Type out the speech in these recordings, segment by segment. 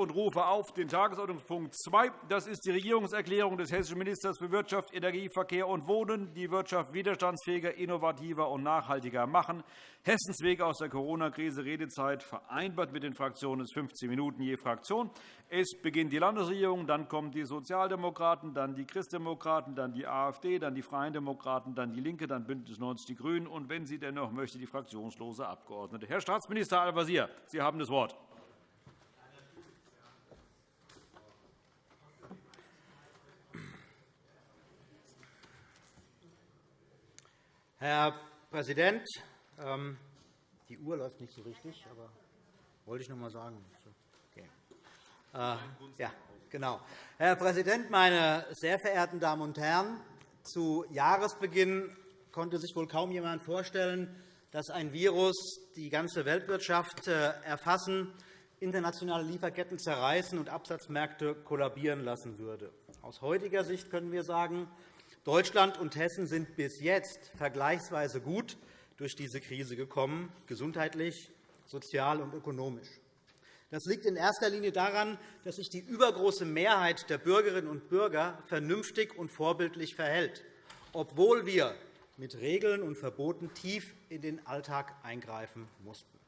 und rufe auf den Tagesordnungspunkt 2. Das ist die Regierungserklärung des hessischen Ministers für Wirtschaft, Energie, Verkehr und Wohnen, die Wirtschaft widerstandsfähiger, innovativer und nachhaltiger machen. Hessens Weg aus der Corona-Krise, Redezeit vereinbart mit den Fraktionen ist 15 Minuten je Fraktion. Es beginnt die Landesregierung, dann kommen die Sozialdemokraten, dann die Christdemokraten, dann die AfD, dann die Freien Demokraten, dann DIE LINKE, dann BÜNDNIS 90 die GRÜNEN und, wenn sie denn noch möchte, die fraktionslose Abgeordnete. Herr Staatsminister Al-Wazir, Sie haben das Wort. Herr Präsident, ähm, die Uhr läuft nicht so richtig, aber wollte ich noch einmal sagen. Okay. Äh, ja, genau. Herr Präsident, meine sehr verehrten Damen und Herren! Zu Jahresbeginn konnte sich wohl kaum jemand vorstellen, dass ein Virus die ganze Weltwirtschaft äh, erfassen, internationale Lieferketten zerreißen und Absatzmärkte kollabieren lassen würde. Aus heutiger Sicht können wir sagen, Deutschland und Hessen sind bis jetzt vergleichsweise gut durch diese Krise gekommen, gesundheitlich, sozial und ökonomisch. Das liegt in erster Linie daran, dass sich die übergroße Mehrheit der Bürgerinnen und Bürger vernünftig und vorbildlich verhält, obwohl wir mit Regeln und Verboten tief in den Alltag eingreifen mussten.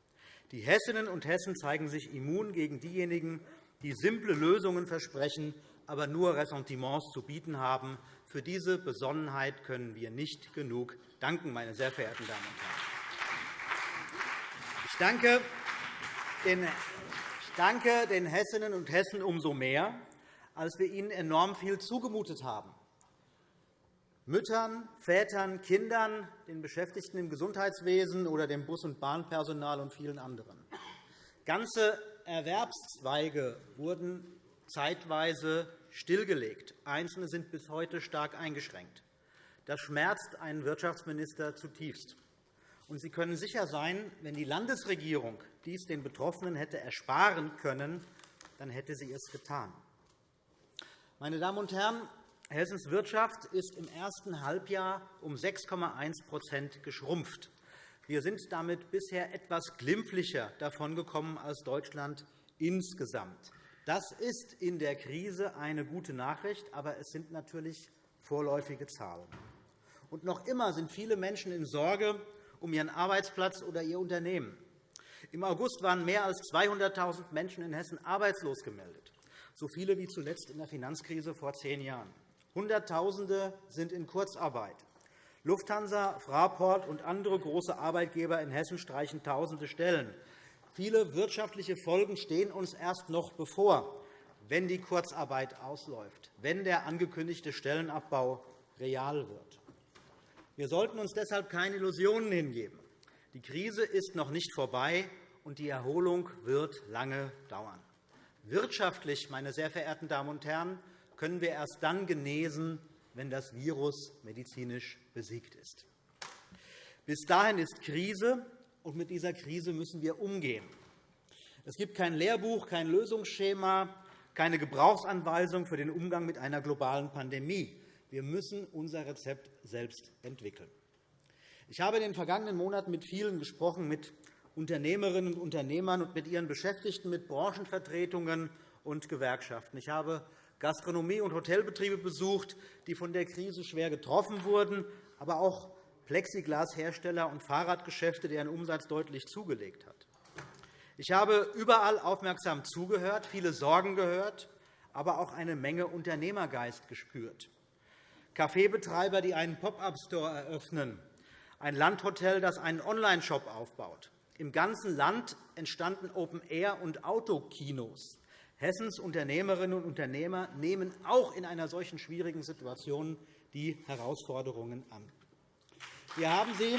Die Hessinnen und Hessen zeigen sich immun gegen diejenigen, die simple Lösungen versprechen, aber nur Ressentiments zu bieten haben, für diese Besonnenheit können wir nicht genug danken, meine sehr verehrten Damen und Herren. Ich danke den ich danke den Hessinnen und Hessen umso mehr, als wir ihnen enorm viel zugemutet haben. Müttern, Vätern, Kindern, den Beschäftigten im Gesundheitswesen oder dem Bus- und Bahnpersonal und vielen anderen. Ganze Erwerbszweige wurden zeitweise stillgelegt. Einzelne sind bis heute stark eingeschränkt. Das schmerzt einen Wirtschaftsminister zutiefst. Und Sie können sicher sein, wenn die Landesregierung dies den Betroffenen hätte ersparen können, dann hätte sie es getan. Meine Damen und Herren, Hessens Wirtschaft ist im ersten Halbjahr um 6,1% geschrumpft. Wir sind damit bisher etwas glimpflicher davongekommen als Deutschland insgesamt. Das ist in der Krise eine gute Nachricht, aber es sind natürlich vorläufige Zahlen. Und noch immer sind viele Menschen in Sorge um ihren Arbeitsplatz oder ihr Unternehmen. Im August waren mehr als 200.000 Menschen in Hessen arbeitslos gemeldet, so viele wie zuletzt in der Finanzkrise vor zehn Jahren. Hunderttausende sind in Kurzarbeit. Lufthansa, Fraport und andere große Arbeitgeber in Hessen streichen tausende Stellen. Viele wirtschaftliche Folgen stehen uns erst noch bevor, wenn die Kurzarbeit ausläuft, wenn der angekündigte Stellenabbau real wird. Wir sollten uns deshalb keine Illusionen hingeben. Die Krise ist noch nicht vorbei, und die Erholung wird lange dauern. Wirtschaftlich, meine sehr verehrten Damen und Herren, können wir erst dann genesen, wenn das Virus medizinisch besiegt ist. Bis dahin ist Krise, und mit dieser Krise müssen wir umgehen. Es gibt kein Lehrbuch, kein Lösungsschema, keine Gebrauchsanweisung für den Umgang mit einer globalen Pandemie. Wir müssen unser Rezept selbst entwickeln. Ich habe in den vergangenen Monaten mit vielen gesprochen, mit Unternehmerinnen und Unternehmern und mit ihren Beschäftigten, mit Branchenvertretungen und Gewerkschaften. Ich habe Gastronomie- und Hotelbetriebe besucht, die von der Krise schwer getroffen wurden, aber auch Plexiglashersteller und Fahrradgeschäfte, deren Umsatz deutlich zugelegt hat. Ich habe überall aufmerksam zugehört, viele Sorgen gehört, aber auch eine Menge Unternehmergeist gespürt. Kaffeebetreiber, die einen Pop-up-Store eröffnen, ein Landhotel, das einen Online-Shop aufbaut. Im ganzen Land entstanden Open-Air- und Autokinos. Hessens Unternehmerinnen und Unternehmer nehmen auch in einer solchen schwierigen Situation die Herausforderungen an. Wir haben sie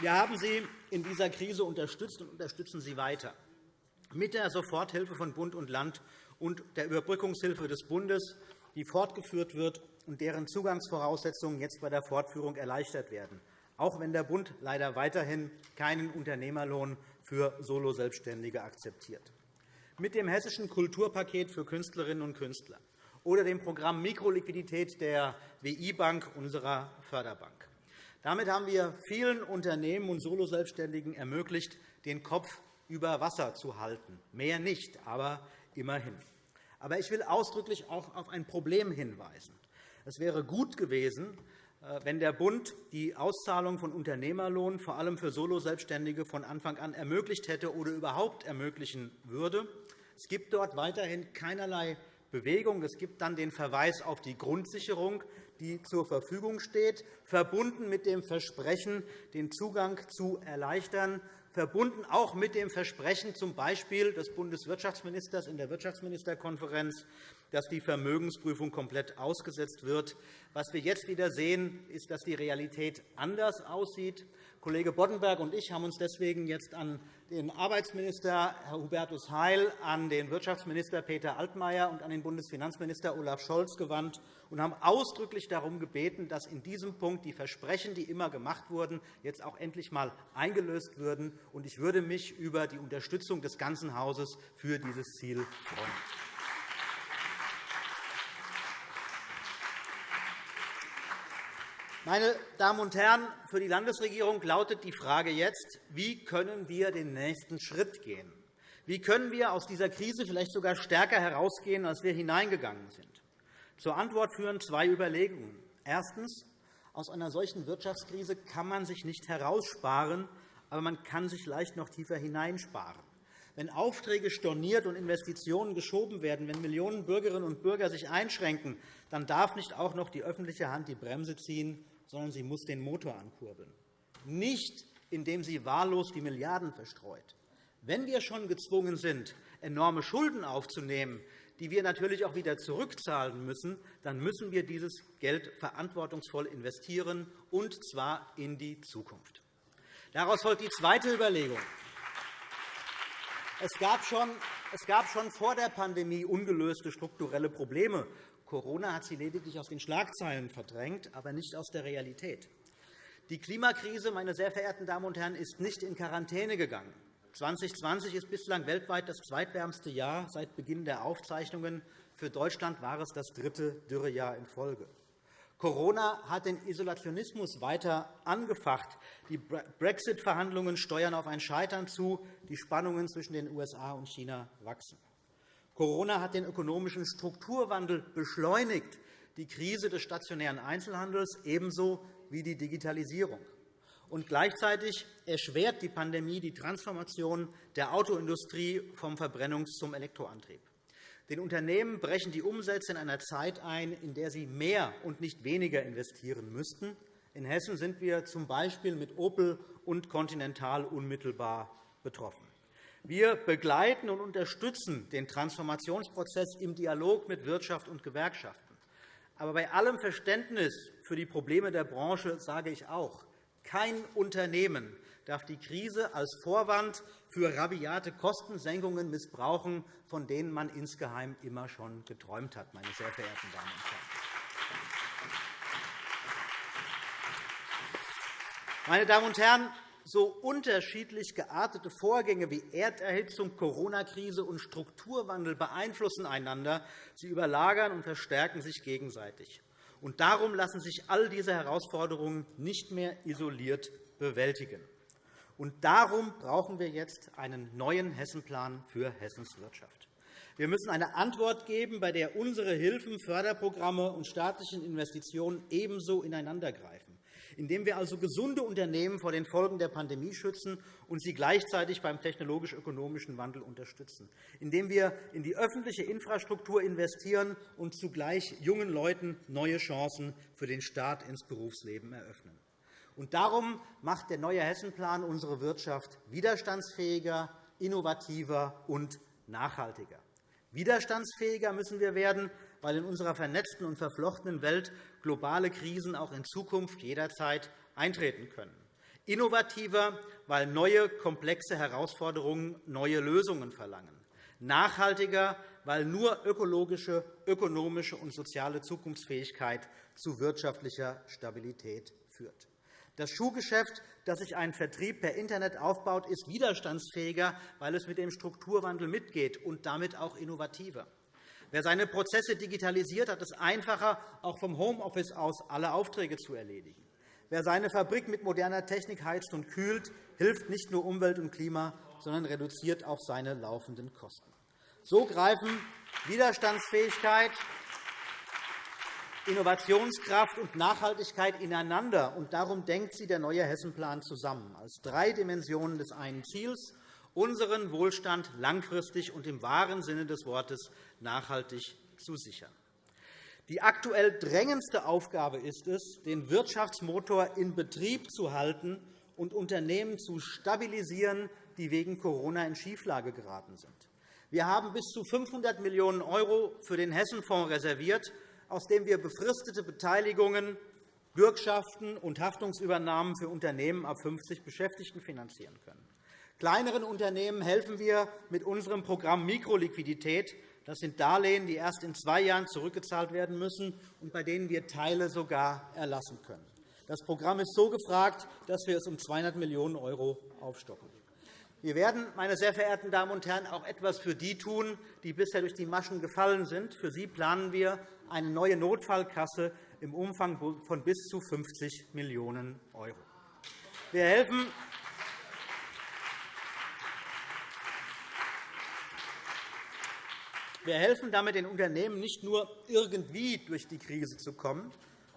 Wir haben Sie in dieser Krise unterstützt und unterstützen Sie weiter. Mit der Soforthilfe von Bund und Land und der Überbrückungshilfe des Bundes, die fortgeführt wird und deren Zugangsvoraussetzungen jetzt bei der Fortführung erleichtert werden, auch wenn der Bund leider weiterhin keinen Unternehmerlohn für Soloselbstständige akzeptiert. Mit dem Hessischen Kulturpaket für Künstlerinnen und Künstler oder dem Programm Mikroliquidität der WI-Bank, unserer Förderbank. Damit haben wir vielen Unternehmen und Soloselbstständigen ermöglicht, den Kopf über Wasser zu halten. Mehr nicht, aber immerhin. Aber ich will ausdrücklich auch auf ein Problem hinweisen. Es wäre gut gewesen, äh, wenn der Bund die Auszahlung von Unternehmerlohn vor allem für Soloselbstständige von Anfang an ermöglicht hätte oder überhaupt ermöglichen würde. Es gibt dort weiterhin keinerlei Bewegung. Es gibt dann den Verweis auf die Grundsicherung, die zur Verfügung steht, verbunden mit dem Versprechen, den Zugang zu erleichtern, verbunden auch mit dem Versprechen z. B. des Bundeswirtschaftsministers in der Wirtschaftsministerkonferenz, dass die Vermögensprüfung komplett ausgesetzt wird. Was wir jetzt wieder sehen, ist, dass die Realität anders aussieht. Kollege Boddenberg und ich haben uns deswegen jetzt an den Arbeitsminister Herr Hubertus Heil, an den Wirtschaftsminister Peter Altmaier und an den Bundesfinanzminister Olaf Scholz gewandt und haben ausdrücklich darum gebeten, dass in diesem Punkt die Versprechen, die immer gemacht wurden, jetzt auch endlich einmal eingelöst würden. Ich würde mich über die Unterstützung des ganzen Hauses für dieses Ziel freuen. Meine Damen und Herren, für die Landesregierung lautet die Frage jetzt, wie können wir den nächsten Schritt gehen? Wie können wir aus dieser Krise vielleicht sogar stärker herausgehen, als wir hineingegangen sind? Zur Antwort führen zwei Überlegungen. Erstens. Aus einer solchen Wirtschaftskrise kann man sich nicht heraussparen, aber man kann sich leicht noch tiefer hineinsparen. Wenn Aufträge storniert und Investitionen geschoben werden, wenn Millionen Bürgerinnen und Bürger sich einschränken, dann darf nicht auch noch die öffentliche Hand die Bremse ziehen sondern sie muss den Motor ankurbeln. Nicht, indem sie wahllos die Milliarden verstreut. Wenn wir schon gezwungen sind, enorme Schulden aufzunehmen, die wir natürlich auch wieder zurückzahlen müssen, dann müssen wir dieses Geld verantwortungsvoll investieren, und zwar in die Zukunft. Daraus folgt die zweite Überlegung. Es gab schon, vor der Pandemie ungelöste strukturelle Probleme. Corona hat sie lediglich aus den Schlagzeilen verdrängt, aber nicht aus der Realität. Die Klimakrise, meine sehr verehrten Damen und Herren, ist nicht in Quarantäne gegangen. 2020 ist bislang weltweit das zweitwärmste Jahr seit Beginn der Aufzeichnungen. Für Deutschland war es das dritte Dürrejahr in Folge. Corona hat den Isolationismus weiter angefacht. Die Brexit-Verhandlungen steuern auf ein Scheitern zu. Die Spannungen zwischen den USA und China wachsen. Corona hat den ökonomischen Strukturwandel beschleunigt, die Krise des stationären Einzelhandels ebenso wie die Digitalisierung. Und gleichzeitig erschwert die Pandemie die Transformation der Autoindustrie vom Verbrennungs- zum Elektroantrieb. Den Unternehmen brechen die Umsätze in einer Zeit ein, in der sie mehr und nicht weniger investieren müssten. In Hessen sind wir z. B. mit Opel und Continental unmittelbar betroffen. Wir begleiten und unterstützen den Transformationsprozess im Dialog mit Wirtschaft und Gewerkschaften. Aber bei allem Verständnis für die Probleme der Branche sage ich auch, kein Unternehmen darf die Krise als Vorwand für rabiate Kostensenkungen missbrauchen, von denen man insgeheim immer schon geträumt hat, meine sehr verehrten Damen und Herren. Meine Damen und Herren, so unterschiedlich geartete Vorgänge wie Erderhitzung, Corona-Krise und Strukturwandel beeinflussen einander. Sie überlagern und verstärken sich gegenseitig. Und darum lassen sich all diese Herausforderungen nicht mehr isoliert bewältigen. Und darum brauchen wir jetzt einen neuen Hessenplan für Hessens Wirtschaft. Wir müssen eine Antwort geben, bei der unsere Hilfen, Förderprogramme und staatlichen Investitionen ebenso ineinandergreifen indem wir also gesunde Unternehmen vor den Folgen der Pandemie schützen und sie gleichzeitig beim technologisch-ökonomischen Wandel unterstützen, indem wir in die öffentliche Infrastruktur investieren und zugleich jungen Leuten neue Chancen für den Start ins Berufsleben eröffnen. Und darum macht der neue Hessenplan unsere Wirtschaft widerstandsfähiger, innovativer und nachhaltiger. Widerstandsfähiger müssen wir werden, weil in unserer vernetzten und verflochtenen Welt globale Krisen auch in Zukunft jederzeit eintreten können. Innovativer, weil neue, komplexe Herausforderungen neue Lösungen verlangen. Nachhaltiger, weil nur ökologische, ökonomische und soziale Zukunftsfähigkeit zu wirtschaftlicher Stabilität führt. Das Schuhgeschäft, das sich ein Vertrieb per Internet aufbaut, ist widerstandsfähiger, weil es mit dem Strukturwandel mitgeht und damit auch innovativer. Wer seine Prozesse digitalisiert, hat es einfacher, auch vom Homeoffice aus alle Aufträge zu erledigen. Wer seine Fabrik mit moderner Technik heizt und kühlt, hilft nicht nur Umwelt und Klima, sondern reduziert auch seine laufenden Kosten. So greifen Widerstandsfähigkeit, Innovationskraft und Nachhaltigkeit ineinander. Und darum denkt sie der neue Hessenplan zusammen, als drei Dimensionen des einen Ziels, unseren Wohlstand langfristig und im wahren Sinne des Wortes nachhaltig zu sichern. Die aktuell drängendste Aufgabe ist es, den Wirtschaftsmotor in Betrieb zu halten und Unternehmen zu stabilisieren, die wegen Corona in Schieflage geraten sind. Wir haben bis zu 500 Millionen € für den Hessenfonds reserviert, aus dem wir befristete Beteiligungen, Bürgschaften und Haftungsübernahmen für Unternehmen ab 50 Beschäftigten finanzieren können. Kleineren Unternehmen helfen wir mit unserem Programm Mikroliquidität. Das sind Darlehen, die erst in zwei Jahren zurückgezahlt werden müssen und bei denen wir Teile sogar erlassen können. Das Programm ist so gefragt, dass wir es um 200 Millionen € aufstocken. Wir werden, meine sehr verehrten Damen und Herren, auch etwas für die tun, die bisher durch die Maschen gefallen sind. Für sie planen wir eine neue Notfallkasse im Umfang von bis zu 50 Millionen €. Wir helfen Wir helfen damit den Unternehmen nicht nur irgendwie durch die Krise zu kommen,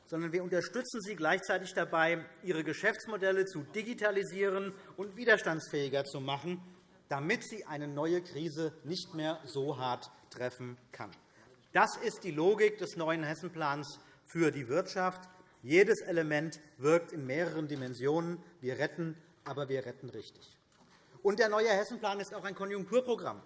sondern wir unterstützen sie gleichzeitig dabei, ihre Geschäftsmodelle zu digitalisieren und widerstandsfähiger zu machen, damit sie eine neue Krise nicht mehr so hart treffen kann. Das ist die Logik des neuen Hessenplans für die Wirtschaft. Jedes Element wirkt in mehreren Dimensionen. Wir retten, aber wir retten richtig. Und der neue Hessenplan ist auch ein Konjunkturprogramm.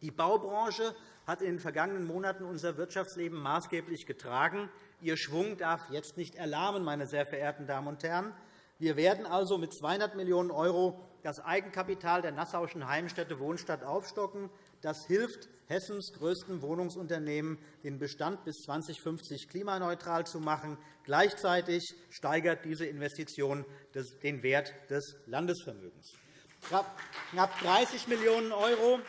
Die Baubranche hat in den vergangenen Monaten unser Wirtschaftsleben maßgeblich getragen. Ihr Schwung darf jetzt nicht erlahmen, meine sehr verehrten Damen und Herren. Wir werden also mit 200 Millionen € das Eigenkapital der Nassauischen Heimstätte Wohnstadt aufstocken. Das hilft Hessens größten Wohnungsunternehmen, den Bestand bis 2050 klimaneutral zu machen. Gleichzeitig steigert diese Investition den Wert des Landesvermögens. Knapp 30 Millionen €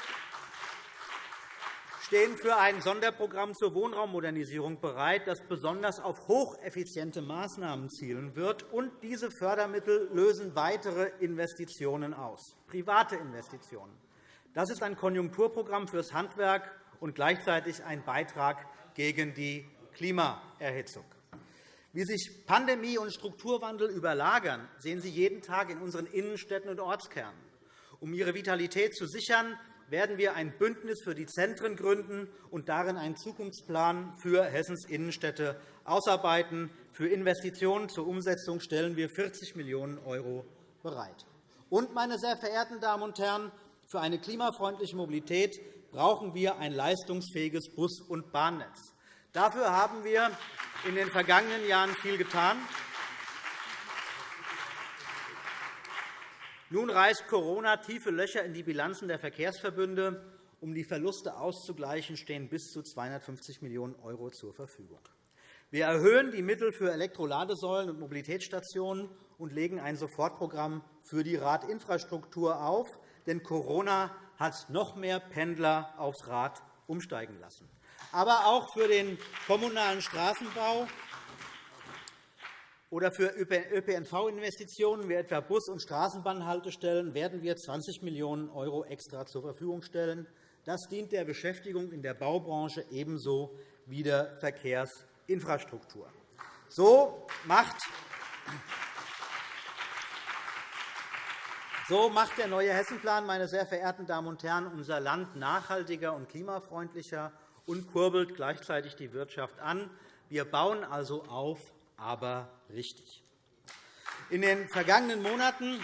stehen für ein Sonderprogramm zur Wohnraummodernisierung bereit, das besonders auf hocheffiziente Maßnahmen zielen wird. Und diese Fördermittel lösen weitere Investitionen aus, private Investitionen. Das ist ein Konjunkturprogramm fürs Handwerk und gleichzeitig ein Beitrag gegen die Klimaerhitzung. Wie sich Pandemie und Strukturwandel überlagern, sehen Sie jeden Tag in unseren Innenstädten und Ortskernen. Um ihre Vitalität zu sichern, werden wir ein Bündnis für die Zentren gründen und darin einen Zukunftsplan für Hessens Innenstädte ausarbeiten. Für Investitionen zur Umsetzung stellen wir 40 Millionen € bereit. Und, meine sehr verehrten Damen und Herren, für eine klimafreundliche Mobilität brauchen wir ein leistungsfähiges Bus- und Bahnnetz. Dafür haben wir in den vergangenen Jahren viel getan. Nun reißt Corona tiefe Löcher in die Bilanzen der Verkehrsverbünde. Um die Verluste auszugleichen, stehen bis zu 250 Millionen € zur Verfügung. Wir erhöhen die Mittel für Elektroladesäulen und Mobilitätsstationen und legen ein Sofortprogramm für die Radinfrastruktur auf. Denn Corona hat noch mehr Pendler aufs Rad umsteigen lassen. Aber auch für den kommunalen Straßenbau oder für ÖPNV-Investitionen wie etwa Bus- und Straßenbahnhaltestellen werden wir 20 Millionen € extra zur Verfügung stellen. Das dient der Beschäftigung in der Baubranche ebenso wie der Verkehrsinfrastruktur. So macht so macht der neue Hessenplan, meine sehr verehrten Damen und Herren, unser Land nachhaltiger und klimafreundlicher und kurbelt gleichzeitig die Wirtschaft an. Wir bauen also auf, aber richtig. In den vergangenen Monaten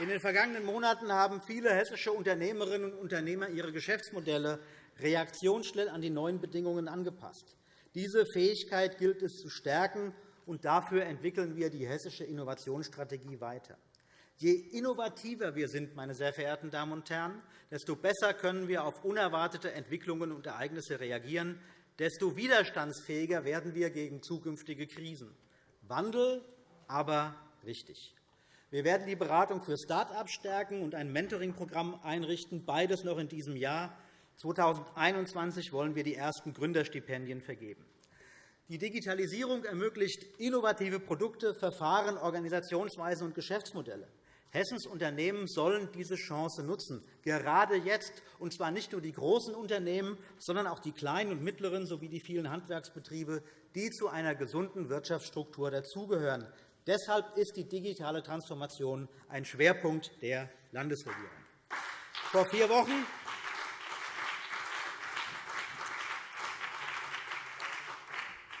in den vergangenen Monaten haben viele hessische Unternehmerinnen und Unternehmer ihre Geschäftsmodelle reaktionsschnell an die neuen Bedingungen angepasst. Diese Fähigkeit gilt es zu stärken, und dafür entwickeln wir die hessische Innovationsstrategie weiter. Je innovativer wir sind, meine sehr verehrten Damen und Herren, desto besser können wir auf unerwartete Entwicklungen und Ereignisse reagieren, desto widerstandsfähiger werden wir gegen zukünftige Krisen. Wandel, aber richtig. Wir werden die Beratung für Start-ups stärken und ein Mentoring-Programm einrichten, beides noch in diesem Jahr. 2021 wollen wir die ersten Gründerstipendien vergeben. Die Digitalisierung ermöglicht innovative Produkte, Verfahren, Organisationsweisen und Geschäftsmodelle. Hessens Unternehmen sollen diese Chance nutzen, gerade jetzt, und zwar nicht nur die großen Unternehmen, sondern auch die kleinen und mittleren sowie die vielen Handwerksbetriebe, die zu einer gesunden Wirtschaftsstruktur dazugehören. Deshalb ist die digitale Transformation ein Schwerpunkt der Landesregierung. Vor vier Wochen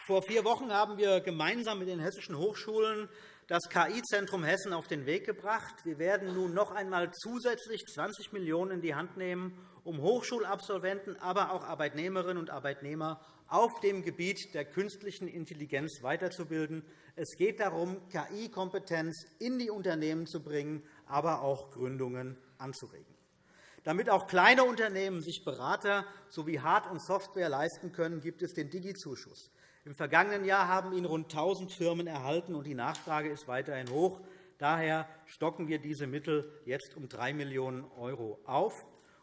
Vor vier Wochen haben wir gemeinsam mit den hessischen Hochschulen das KI-Zentrum Hessen auf den Weg gebracht. Wir werden nun noch einmal zusätzlich 20 Millionen € in die Hand nehmen, um Hochschulabsolventen, aber auch Arbeitnehmerinnen und Arbeitnehmer auf dem Gebiet der künstlichen Intelligenz weiterzubilden. Es geht darum, KI-Kompetenz in die Unternehmen zu bringen, aber auch Gründungen anzuregen. Damit auch kleine Unternehmen sich Berater sowie Hard- und Software leisten können, gibt es den Digi-Zuschuss. Im vergangenen Jahr haben ihn rund 1.000 Firmen erhalten, und die Nachfrage ist weiterhin hoch. Daher stocken wir diese Mittel jetzt um 3 Millionen € auf.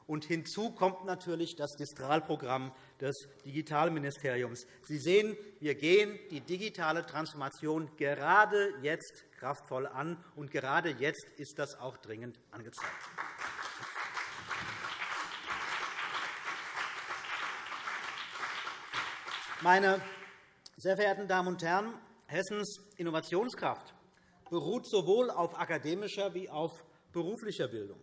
Und hinzu kommt natürlich das Distralprogramm des Digitalministeriums. Sie sehen, wir gehen die digitale Transformation gerade jetzt kraftvoll an, und gerade jetzt ist das auch dringend angezeigt. Meine sehr verehrten Damen und Herren, Hessens Innovationskraft beruht sowohl auf akademischer wie auf beruflicher Bildung.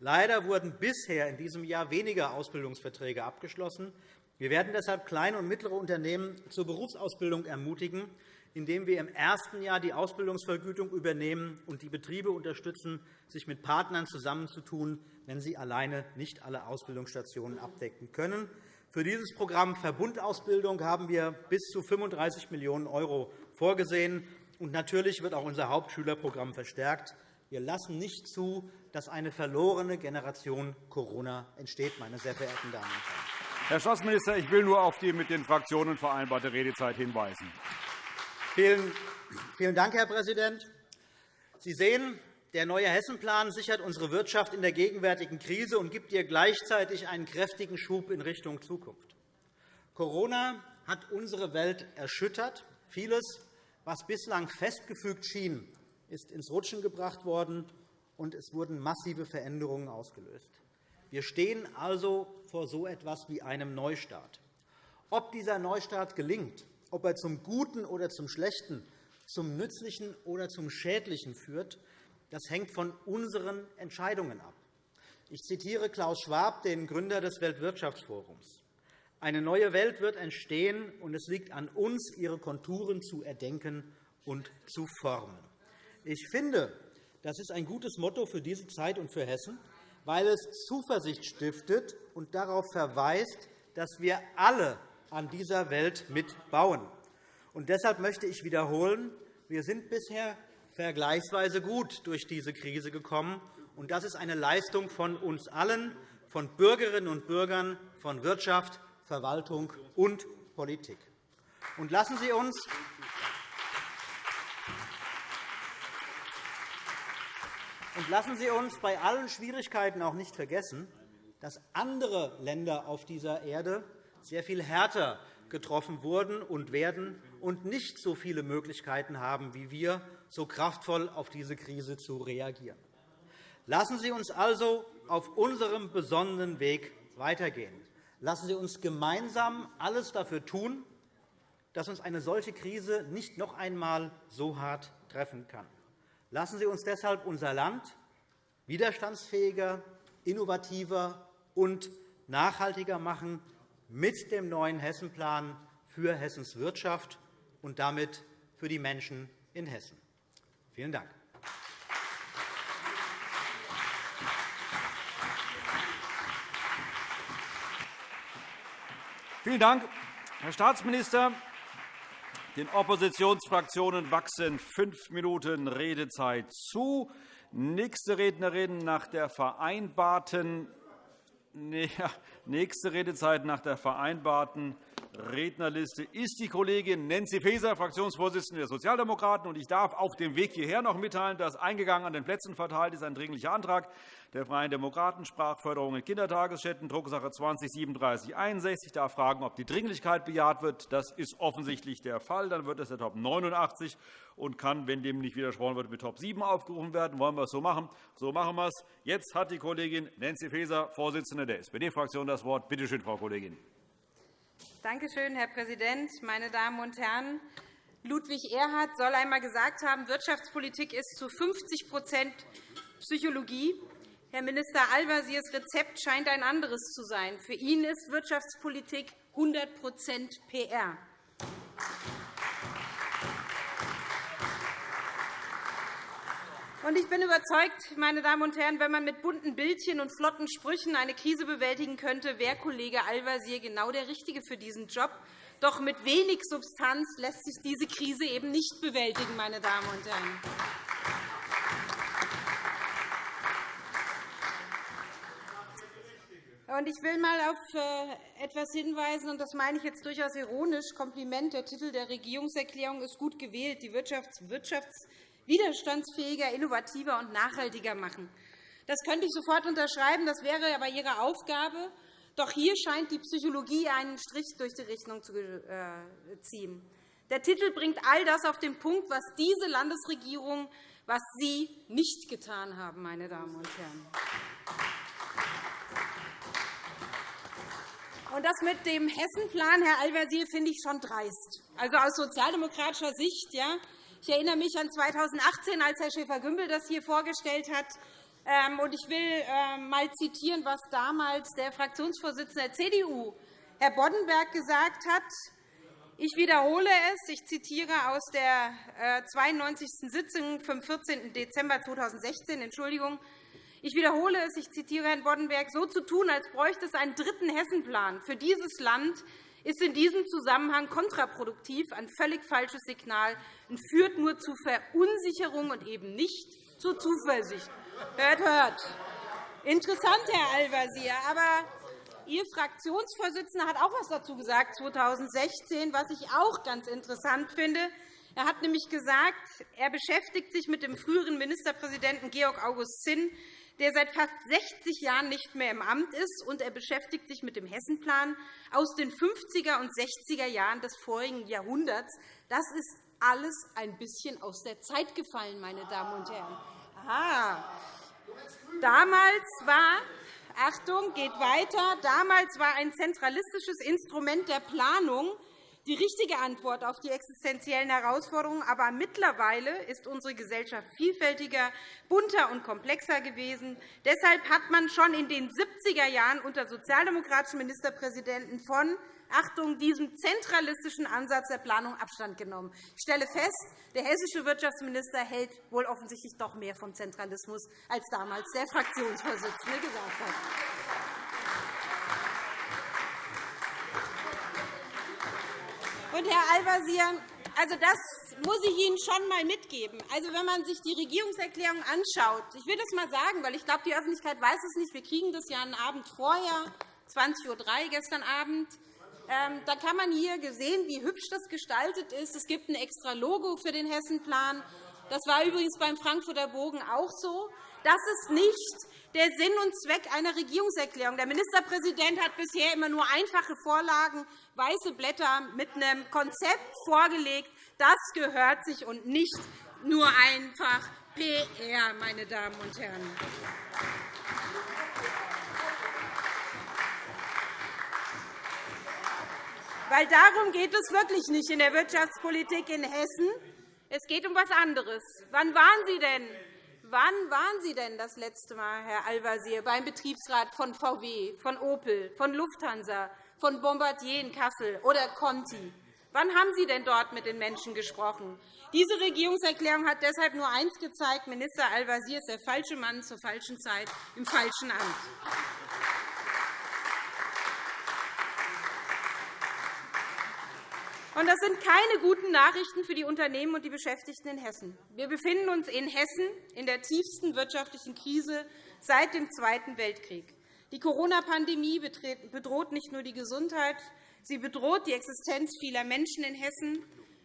Leider wurden bisher in diesem Jahr weniger Ausbildungsverträge abgeschlossen. Wir werden deshalb kleine und mittlere Unternehmen zur Berufsausbildung ermutigen, indem wir im ersten Jahr die Ausbildungsvergütung übernehmen und die Betriebe unterstützen, sich mit Partnern zusammenzutun, wenn sie alleine nicht alle Ausbildungsstationen abdecken können. Für dieses Programm Verbundausbildung haben wir bis zu 35 Millionen € vorgesehen. Und natürlich wird auch unser Hauptschülerprogramm verstärkt. Wir lassen nicht zu, dass eine verlorene Generation Corona entsteht, meine sehr verehrten Damen und Herren. Herr Staatsminister, ich will nur auf die mit den Fraktionen vereinbarte Redezeit hinweisen. Vielen Dank, Herr Präsident. Sie sehen, der neue Hessenplan sichert unsere Wirtschaft in der gegenwärtigen Krise und gibt ihr gleichzeitig einen kräftigen Schub in Richtung Zukunft. Corona hat unsere Welt erschüttert. Vieles, was bislang festgefügt schien, ist ins Rutschen gebracht worden, und es wurden massive Veränderungen ausgelöst. Wir stehen also vor so etwas wie einem Neustart. Ob dieser Neustart gelingt, ob er zum Guten oder zum Schlechten, zum Nützlichen oder zum Schädlichen führt, das hängt von unseren Entscheidungen ab. Ich zitiere Klaus Schwab, den Gründer des Weltwirtschaftsforums. Eine neue Welt wird entstehen, und es liegt an uns, ihre Konturen zu erdenken und zu formen. Ich finde, das ist ein gutes Motto für diese Zeit und für Hessen, weil es Zuversicht stiftet und darauf verweist, dass wir alle an dieser Welt mitbauen. Und deshalb möchte ich wiederholen, wir sind bisher vergleichsweise gut durch diese Krise gekommen. Und das ist eine Leistung von uns allen, von Bürgerinnen und Bürgern, von Wirtschaft, Verwaltung und Politik. Und lassen Sie uns Und lassen Sie uns bei allen Schwierigkeiten auch nicht vergessen, dass andere Länder auf dieser Erde sehr viel härter getroffen wurden und werden und nicht so viele Möglichkeiten haben wie wir, so kraftvoll auf diese Krise zu reagieren. Lassen Sie uns also auf unserem besonnenen Weg weitergehen. Lassen Sie uns gemeinsam alles dafür tun, dass uns eine solche Krise nicht noch einmal so hart treffen kann. Lassen Sie uns deshalb unser Land widerstandsfähiger, innovativer und nachhaltiger machen mit dem neuen Hessenplan für Hessens Wirtschaft und damit für die Menschen in Hessen. Vielen Dank. Vielen Dank, Herr Staatsminister. Den Oppositionsfraktionen wachsen fünf Minuten Redezeit zu. Nächste Rednerin nach der vereinbarten nächste Redezeit nach der vereinbarten Rednerliste ist die Kollegin Nancy Faeser, Fraktionsvorsitzende der Sozialdemokraten. Ich darf auf dem Weg hierher noch mitteilen, dass eingegangen an den Plätzen verteilt ist ein Dringlicher Antrag der Freien Demokraten, Sprachförderung in Kindertagesstätten, Drucksache 20-3761. Ich darf fragen, ob die Dringlichkeit bejaht wird. Das ist offensichtlich der Fall. Dann wird es der Top 89 und kann, wenn dem nicht widersprochen wird, mit Top 7 aufgerufen werden. Wollen wir es so machen? So machen wir es. Jetzt hat die Kollegin Nancy Faeser, Vorsitzende der SPD-Fraktion, das Wort. Bitte schön, Frau Kollegin. Danke schön, Herr Präsident, meine Damen und Herren! Ludwig Erhard soll einmal gesagt haben, Wirtschaftspolitik ist zu 50% Psychologie. Herr Minister Al-Wazires Rezept scheint ein anderes zu sein. Für ihn ist Wirtschaftspolitik 100% PR. Ich bin überzeugt, meine Damen und Herren, wenn man mit bunten Bildchen und flotten Sprüchen eine Krise bewältigen könnte, wäre Kollege Al-Wazir genau der Richtige für diesen Job. Doch mit wenig Substanz lässt sich diese Krise eben nicht bewältigen. Meine Damen und Herren. Ich will einmal auf äh, etwas hinweisen, und das meine ich jetzt durchaus ironisch. Kompliment. Der Titel der Regierungserklärung ist gut gewählt. Die Wirtschafts widerstandsfähiger, innovativer und nachhaltiger machen. Das könnte ich sofort unterschreiben. Das wäre aber Ihre Aufgabe. Doch hier scheint die Psychologie einen Strich durch die Rechnung zu äh, ziehen. Der Titel bringt all das auf den Punkt, was diese Landesregierung, was Sie nicht getan haben, meine Damen und Herren. Und das mit dem Hessenplan, Herr Al-Wazir, finde ich schon dreist. Also aus sozialdemokratischer Sicht, ja, ich erinnere mich an 2018, als Herr Schäfer-Gümbel das hier vorgestellt hat. Ähm, ich will einmal ähm, zitieren, was damals der Fraktionsvorsitzende der CDU, Herr Boddenberg, gesagt hat. Ich wiederhole es. Ich zitiere aus der 92. Äh, Sitzung vom 14. Dezember 2016. Entschuldigung. Ich wiederhole es. Ich zitiere Herrn Boddenberg. So zu tun, als bräuchte es einen dritten Hessenplan für dieses Land, ist in diesem Zusammenhang kontraproduktiv, ein völlig falsches Signal und führt nur zu Verunsicherung und eben nicht zur Zuversicht. Hört, hört. Interessant, Herr Al-Wazir. Aber Ihr Fraktionsvorsitzender hat auch etwas dazu gesagt, 2016, was ich auch ganz interessant finde. Er hat nämlich gesagt, er beschäftigt sich mit dem früheren Ministerpräsidenten Georg August Zinn, der seit fast 60 Jahren nicht mehr im Amt ist, und er beschäftigt sich mit dem Hessenplan aus den 50er und 60er Jahren des vorigen Jahrhunderts. Das ist alles ein bisschen aus der Zeit gefallen, meine Damen und Herren. Aha. Damals war Achtung, geht weiter. Damals war ein zentralistisches Instrument der Planung die richtige Antwort auf die existenziellen Herausforderungen. Aber mittlerweile ist unsere Gesellschaft vielfältiger, bunter und komplexer gewesen. Deshalb hat man schon in den 70er Jahren unter sozialdemokratischen Ministerpräsidenten von Achtung, diesem zentralistischen Ansatz der Planung Abstand genommen. Ich stelle fest, der hessische Wirtschaftsminister hält wohl offensichtlich doch mehr vom Zentralismus, als damals der Fraktionsvorsitzende gesagt hat. Und, Herr Al-Wazir, also das muss ich Ihnen schon einmal mitgeben. Also, wenn man sich die Regierungserklärung anschaut, ich will das einmal sagen, weil ich glaube, die Öffentlichkeit weiß es nicht. Wir kriegen das ja einen Abend vorher, 20.03 Uhr gestern Abend. Ähm, da kann man hier sehen, wie hübsch das gestaltet ist. Es gibt ein extra Logo für den Hessenplan. Das war übrigens beim Frankfurter Bogen auch so. Das ist nicht der Sinn und Zweck einer Regierungserklärung. Der Ministerpräsident hat bisher immer nur einfache Vorlagen, weiße Blätter mit einem Konzept vorgelegt. Das gehört sich und nicht nur einfach PR, meine Damen und Herren. Weil darum geht es wirklich nicht in der Wirtschaftspolitik in Hessen. Es geht um etwas anderes. Wann waren Sie denn Wann waren Sie denn das letzte Mal, Herr Al-Wazir, beim Betriebsrat von VW, von Opel, von Lufthansa, von Bombardier in Kassel oder Conti? Wann haben Sie denn dort mit den Menschen gesprochen? Diese Regierungserklärung hat deshalb nur eines gezeigt. Minister Al-Wazir ist der falsche Mann zur falschen Zeit im falschen Amt. Das sind keine guten Nachrichten für die Unternehmen und die Beschäftigten in Hessen. Wir befinden uns in Hessen in der tiefsten wirtschaftlichen Krise seit dem Zweiten Weltkrieg. Die Corona-Pandemie bedroht nicht nur die Gesundheit Sie bedroht die Existenz vieler Menschen in Hessen,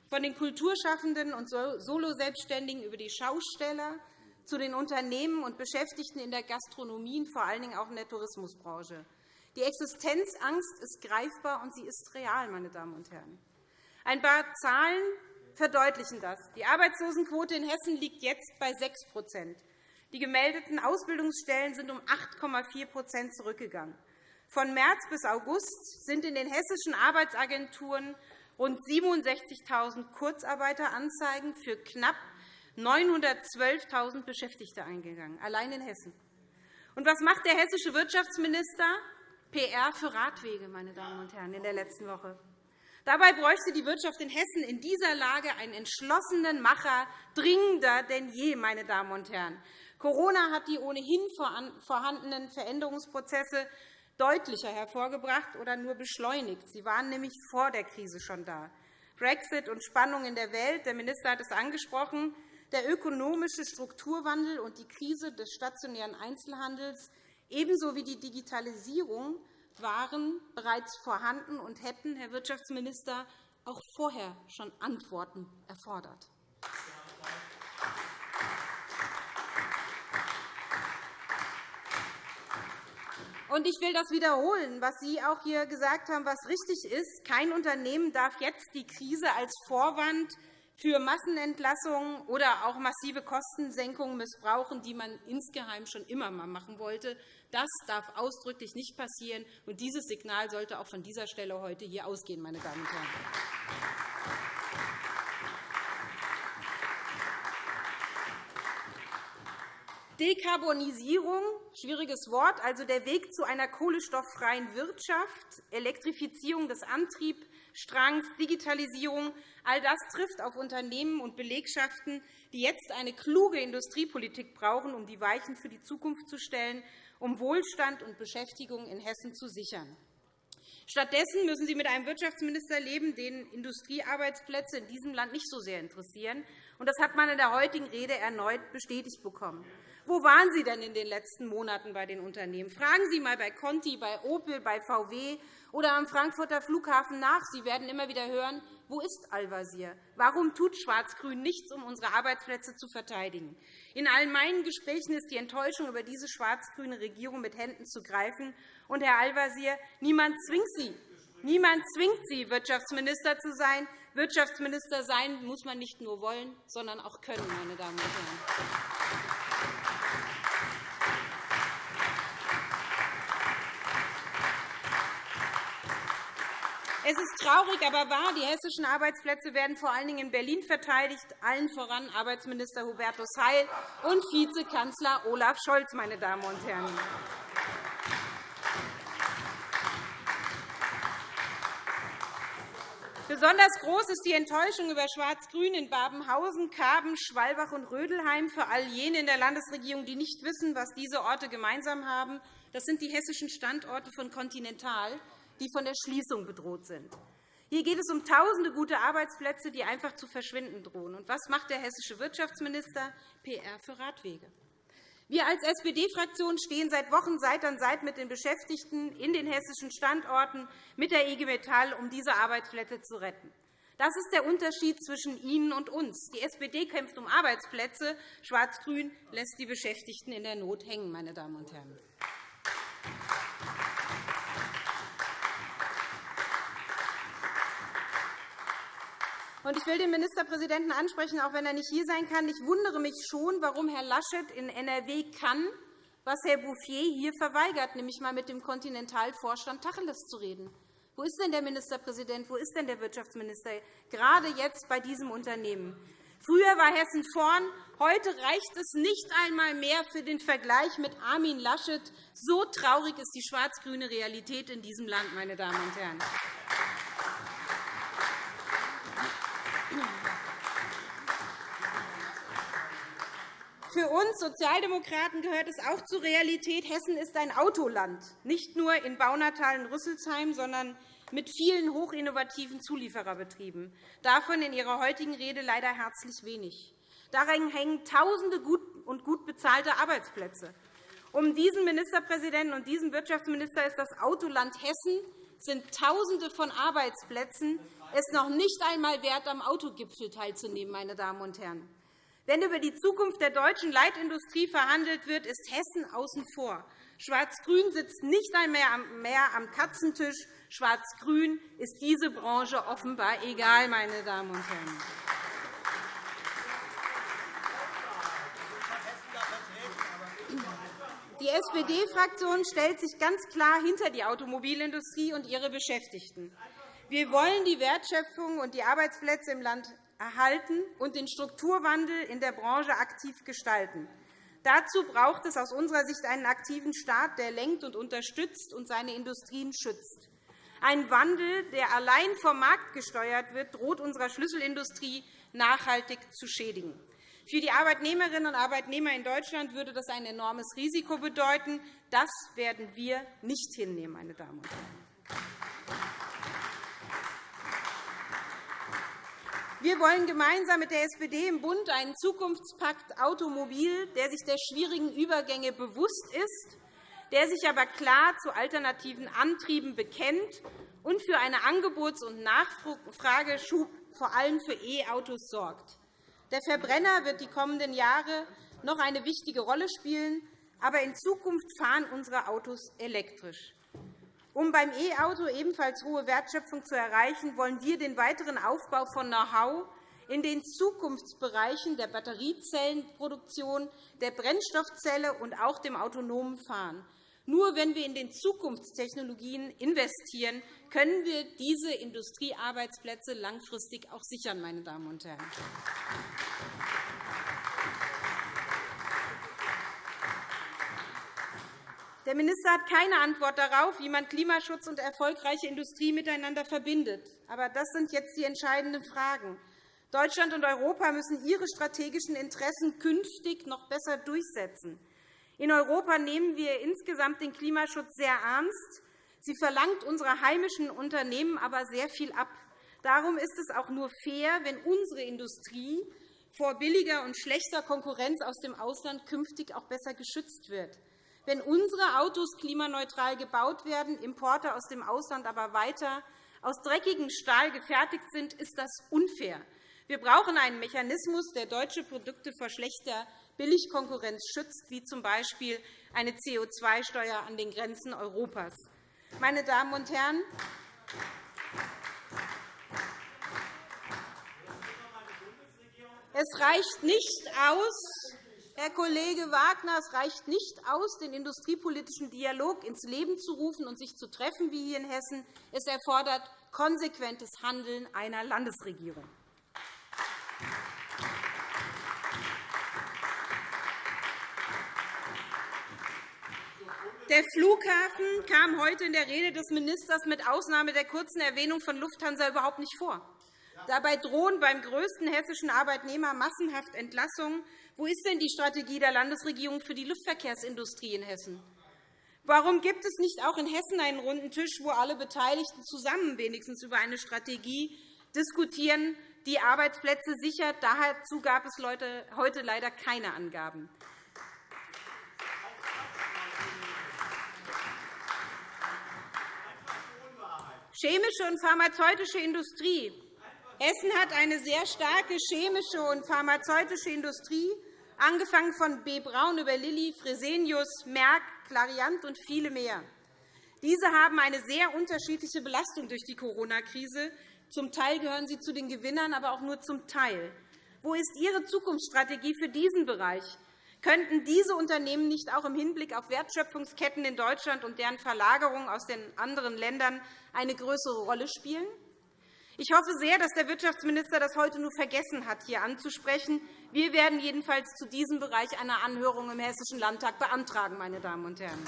von den Kulturschaffenden und Soloselbstständigen über die Schausteller zu den Unternehmen und Beschäftigten in der Gastronomie und vor allen Dingen auch in der Tourismusbranche. Die Existenzangst ist greifbar, und sie ist real. Meine Damen und Herren. Ein paar Zahlen verdeutlichen das. Die Arbeitslosenquote in Hessen liegt jetzt bei 6% Die gemeldeten Ausbildungsstellen sind um 8,4% zurückgegangen. Von März bis August sind in den hessischen Arbeitsagenturen rund 67.000 Kurzarbeiteranzeigen für knapp 912.000 Beschäftigte eingegangen, allein in Hessen. Und was macht der hessische Wirtschaftsminister? PR für Radwege, meine Damen und Herren, in der letzten Woche. Dabei bräuchte die Wirtschaft in Hessen in dieser Lage einen entschlossenen Macher, dringender denn je. Meine Damen und Herren. Corona hat die ohnehin vorhandenen Veränderungsprozesse deutlicher hervorgebracht oder nur beschleunigt. Sie waren nämlich vor der Krise schon da. Brexit und Spannungen in der Welt, der Minister hat es angesprochen, der ökonomische Strukturwandel und die Krise des stationären Einzelhandels ebenso wie die Digitalisierung waren bereits vorhanden und hätten, Herr Wirtschaftsminister, auch vorher schon Antworten erfordert. Ich will das wiederholen, was Sie auch hier gesagt haben, was richtig ist. Kein Unternehmen darf jetzt die Krise als Vorwand für Massenentlassungen oder auch massive Kostensenkungen missbrauchen, die man insgeheim schon immer einmal machen wollte. Das darf ausdrücklich nicht passieren. Und dieses Signal sollte auch von dieser Stelle heute hier ausgehen. Meine Damen und Herren. Dekarbonisierung, schwieriges Wort, also der Weg zu einer kohlenstofffreien Wirtschaft, Elektrifizierung des Antriebs, Strangs, Digitalisierung, all das trifft auf Unternehmen und Belegschaften, die jetzt eine kluge Industriepolitik brauchen, um die Weichen für die Zukunft zu stellen, um Wohlstand und Beschäftigung in Hessen zu sichern. Stattdessen müssen Sie mit einem Wirtschaftsminister leben, den Industriearbeitsplätze in diesem Land nicht so sehr interessieren. Das hat man in der heutigen Rede erneut bestätigt bekommen. Wo waren Sie denn in den letzten Monaten bei den Unternehmen? Fragen Sie einmal bei Conti, bei Opel, bei VW oder am Frankfurter Flughafen nach. Sie werden immer wieder hören, wo ist Al-Wazir? Warum tut Schwarz-Grün nichts, um unsere Arbeitsplätze zu verteidigen? In all meinen Gesprächen ist die Enttäuschung über diese schwarz-grüne Regierung mit Händen zu greifen. Und, Herr Al-Wazir, niemand zwingt Sie, niemand zwingt Sie, Wirtschaftsminister zu sein. Wirtschaftsminister sein muss man nicht nur wollen, sondern auch können, meine Damen und Herren. Es ist traurig, aber wahr, die hessischen Arbeitsplätze werden vor allen Dingen in Berlin verteidigt, allen voran Arbeitsminister Hubertus Heil und Vizekanzler Olaf Scholz. Meine Damen und Herren. Besonders groß ist die Enttäuschung über Schwarz-Grün in Babenhausen, Karben, Schwalbach und Rödelheim. Für all jene in der Landesregierung, die nicht wissen, was diese Orte gemeinsam haben, das sind die hessischen Standorte von Continental, die von der Schließung bedroht sind. Hier geht es um Tausende gute Arbeitsplätze, die einfach zu verschwinden drohen. Und was macht der hessische Wirtschaftsminister? PR für Radwege. Wir als SPD-Fraktion stehen seit Wochen Seite an Seite mit den Beschäftigten in den hessischen Standorten mit der IG Metall, um diese Arbeitsplätze zu retten. Das ist der Unterschied zwischen Ihnen und uns. Die SPD kämpft um Arbeitsplätze. Schwarz-Grün lässt die Beschäftigten in der Not hängen. Meine Damen und Herren. Ich will den Ministerpräsidenten ansprechen, auch wenn er nicht hier sein kann. Ich wundere mich schon, warum Herr Laschet in NRW kann, was Herr Bouffier hier verweigert, nämlich einmal mit dem Kontinentalvorstand Tacheles zu reden. Wo ist denn der Ministerpräsident? Wo ist denn der Wirtschaftsminister? Gerade jetzt bei diesem Unternehmen. Früher war Hessen vorn. Heute reicht es nicht einmal mehr für den Vergleich mit Armin Laschet. So traurig ist die schwarz-grüne Realität in diesem Land, meine Damen und Herren. Für uns Sozialdemokraten gehört es auch zur Realität. Hessen ist ein Autoland, nicht nur in Baunatal und Rüsselsheim, sondern mit vielen hochinnovativen Zuliefererbetrieben. Davon in Ihrer heutigen Rede leider herzlich wenig. Daran hängen Tausende gut und gut bezahlte Arbeitsplätze. Um diesen Ministerpräsidenten und diesen Wirtschaftsminister ist das Autoland Hessen sind Tausende von Arbeitsplätzen es noch nicht einmal wert, am Autogipfel teilzunehmen. Meine Damen und Herren. Wenn über die Zukunft der deutschen Leitindustrie verhandelt wird, ist Hessen außen vor. Schwarz-Grün sitzt nicht einmal mehr am Katzentisch. Schwarz-Grün ist diese Branche offenbar egal, meine Damen und Herren. Die SPD-Fraktion stellt sich ganz klar hinter die Automobilindustrie und ihre Beschäftigten. Wir wollen die Wertschöpfung und die Arbeitsplätze im Land erhalten und den Strukturwandel in der Branche aktiv gestalten. Dazu braucht es aus unserer Sicht einen aktiven Staat, der lenkt und unterstützt und seine Industrien schützt. Ein Wandel, der allein vom Markt gesteuert wird, droht unserer Schlüsselindustrie nachhaltig zu schädigen. Für die Arbeitnehmerinnen und Arbeitnehmer in Deutschland würde das ein enormes Risiko bedeuten. Das werden wir nicht hinnehmen, meine Damen und Herren. Wir wollen gemeinsam mit der SPD im Bund einen Zukunftspakt Automobil, der sich der schwierigen Übergänge bewusst ist, der sich aber klar zu alternativen Antrieben bekennt und für eine Angebots- und Nachfrageschub vor allem für E-Autos sorgt. Der Verbrenner wird die kommenden Jahre noch eine wichtige Rolle spielen, aber in Zukunft fahren unsere Autos elektrisch. Um beim E-Auto ebenfalls hohe Wertschöpfung zu erreichen, wollen wir den weiteren Aufbau von Know-how in den Zukunftsbereichen der Batteriezellenproduktion, der Brennstoffzelle und auch dem autonomen Fahren. Nur wenn wir in den Zukunftstechnologien investieren, können wir diese Industriearbeitsplätze langfristig auch sichern. Meine Damen und Herren. Der Minister hat keine Antwort darauf, wie man Klimaschutz und erfolgreiche Industrie miteinander verbindet. Aber das sind jetzt die entscheidenden Fragen. Deutschland und Europa müssen ihre strategischen Interessen künftig noch besser durchsetzen. In Europa nehmen wir insgesamt den Klimaschutz sehr ernst. Sie verlangt unsere heimischen Unternehmen aber sehr viel ab. Darum ist es auch nur fair, wenn unsere Industrie vor billiger und schlechter Konkurrenz aus dem Ausland künftig auch besser geschützt wird. Wenn unsere Autos klimaneutral gebaut werden, Importe aus dem Ausland aber weiter aus dreckigem Stahl gefertigt sind, ist das unfair. Wir brauchen einen Mechanismus, der deutsche Produkte vor schlechter Billigkonkurrenz schützt, wie z. B. eine CO2-Steuer an den Grenzen Europas. Meine Damen und Herren, es reicht nicht aus, Herr Kollege Wagner, es reicht nicht aus, den industriepolitischen Dialog ins Leben zu rufen und sich zu treffen, wie hier in Hessen. Es erfordert konsequentes Handeln einer Landesregierung. Der Flughafen kam heute in der Rede des Ministers mit Ausnahme der kurzen Erwähnung von Lufthansa überhaupt nicht vor. Dabei drohen beim größten hessischen Arbeitnehmer massenhaft Entlassungen. Wo ist denn die Strategie der Landesregierung für die Luftverkehrsindustrie in Hessen? Warum gibt es nicht auch in Hessen einen runden Tisch, wo alle Beteiligten zusammen wenigstens über eine Strategie diskutieren, die Arbeitsplätze sichert? Dazu gab es heute leider keine Angaben. Chemische und pharmazeutische Industrie Hessen hat eine sehr starke chemische und pharmazeutische Industrie, angefangen von B. Braun über Lilly, Fresenius, Merck, Clariant und viele mehr. Diese haben eine sehr unterschiedliche Belastung durch die Corona-Krise. Zum Teil gehören sie zu den Gewinnern, aber auch nur zum Teil. Wo ist Ihre Zukunftsstrategie für diesen Bereich? Könnten diese Unternehmen nicht auch im Hinblick auf Wertschöpfungsketten in Deutschland und deren Verlagerung aus den anderen Ländern eine größere Rolle spielen? Ich hoffe sehr, dass der Wirtschaftsminister das heute nur vergessen hat, hier anzusprechen. Wir werden jedenfalls zu diesem Bereich eine Anhörung im Hessischen Landtag beantragen. Meine Damen und Herren.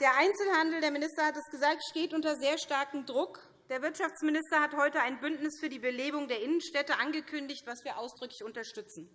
Der Einzelhandel, der Minister hat es gesagt, steht unter sehr starkem Druck. Der Wirtschaftsminister hat heute ein Bündnis für die Belebung der Innenstädte angekündigt, was wir ausdrücklich unterstützen.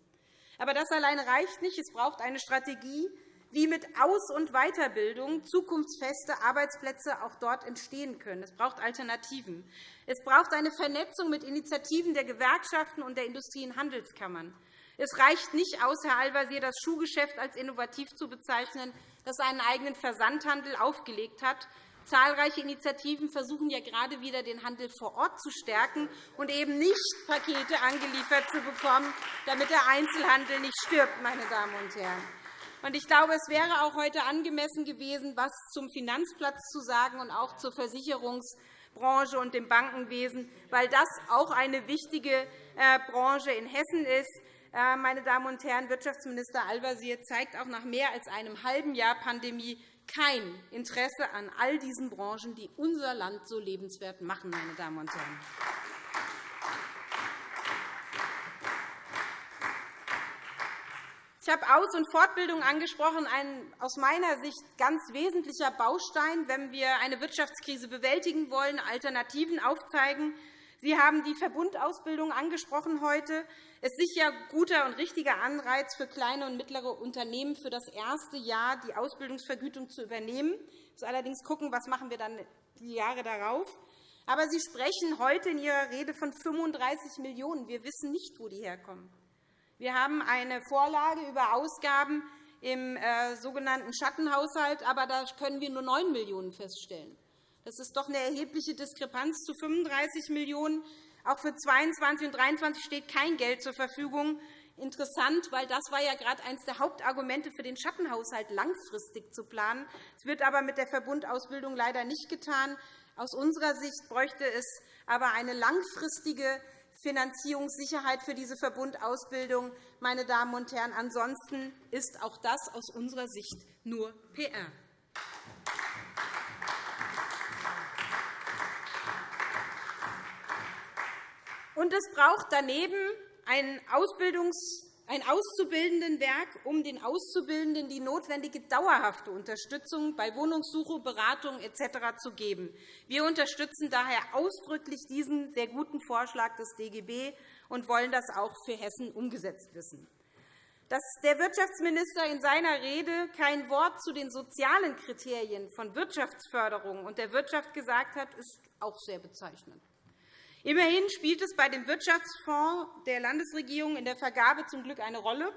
Aber das alleine reicht nicht. Es braucht eine Strategie, wie mit Aus- und Weiterbildung zukunftsfeste Arbeitsplätze auch dort entstehen können. Es braucht Alternativen. Es braucht eine Vernetzung mit Initiativen der Gewerkschaften und der Industrie- und Handelskammern. Es reicht nicht aus, Herr Al-Wazir, das Schuhgeschäft als innovativ zu bezeichnen, das einen eigenen Versandhandel aufgelegt hat. Zahlreiche Initiativen versuchen ja gerade wieder, den Handel vor Ort zu stärken und eben nicht Pakete angeliefert zu bekommen, damit der Einzelhandel nicht stirbt. Meine Damen und Herren. Ich glaube, es wäre auch heute angemessen gewesen, etwas zum Finanzplatz zu sagen und auch zur Versicherungsbranche und dem Bankenwesen, weil das auch eine wichtige äh, Branche in Hessen ist. Äh, meine Damen und Herren, Wirtschaftsminister Al-Wazir zeigt auch nach mehr als einem halben Jahr Pandemie kein Interesse an all diesen Branchen, die unser Land so lebenswert machen. Meine Damen und Herren. Ich habe Aus- und Fortbildung angesprochen, ein aus meiner Sicht ganz wesentlicher Baustein, wenn wir eine Wirtschaftskrise bewältigen wollen, Alternativen aufzeigen. Sie haben die Verbundausbildung angesprochen heute. Es ist sicher guter und richtiger Anreiz für kleine und mittlere Unternehmen, für das erste Jahr die Ausbildungsvergütung zu übernehmen. Wir müssen allerdings schauen, was machen wir dann die Jahre darauf. Aber Sie sprechen heute in Ihrer Rede von 35 Millionen €. Wir wissen nicht, wo die herkommen. Wir haben eine Vorlage über Ausgaben im äh, sogenannten Schattenhaushalt, aber da können wir nur 9 Millionen € feststellen. Das ist doch eine erhebliche Diskrepanz zu 35 Millionen €. Auch für 2022 und 2023 steht kein Geld zur Verfügung. Interessant, weil das war ja gerade eines der Hauptargumente für den Schattenhaushalt, langfristig zu planen. Das wird aber mit der Verbundausbildung leider nicht getan. Aus unserer Sicht bräuchte es aber eine langfristige Finanzierungssicherheit für diese Verbundausbildung. Meine Damen und Herren, ansonsten ist auch das aus unserer Sicht nur PR. Und es braucht daneben ein, Ausbildungs ein Auszubildendenwerk, um den Auszubildenden die notwendige dauerhafte Unterstützung bei Wohnungssuche, Beratung etc. zu geben. Wir unterstützen daher ausdrücklich diesen sehr guten Vorschlag des DGB und wollen das auch für Hessen umgesetzt wissen. Dass der Wirtschaftsminister in seiner Rede kein Wort zu den sozialen Kriterien von Wirtschaftsförderung und der Wirtschaft gesagt hat, ist auch sehr bezeichnend. Immerhin spielt es bei dem Wirtschaftsfonds der Landesregierung in der Vergabe zum Glück eine Rolle.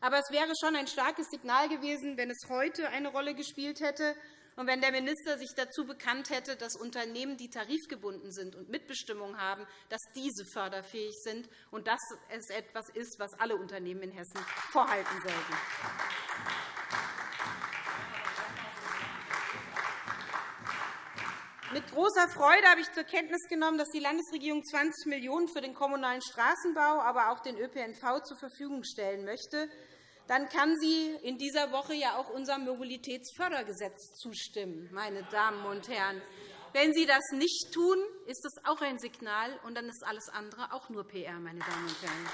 Aber es wäre schon ein starkes Signal gewesen, wenn es heute eine Rolle gespielt hätte und wenn der Minister sich dazu bekannt hätte, dass Unternehmen, die tarifgebunden sind und Mitbestimmung haben, dass diese förderfähig sind und dass es etwas ist, was alle Unternehmen in Hessen vorhalten sollten. Mit großer Freude habe ich zur Kenntnis genommen, dass die Landesregierung 20 Millionen € für den kommunalen Straßenbau, aber auch den ÖPNV zur Verfügung stellen möchte. Dann kann sie in dieser Woche ja auch unserem Mobilitätsfördergesetz zustimmen. Meine Damen und Herren. Wenn Sie das nicht tun, ist das auch ein Signal, und dann ist alles andere auch nur PR. Meine Damen und Herren.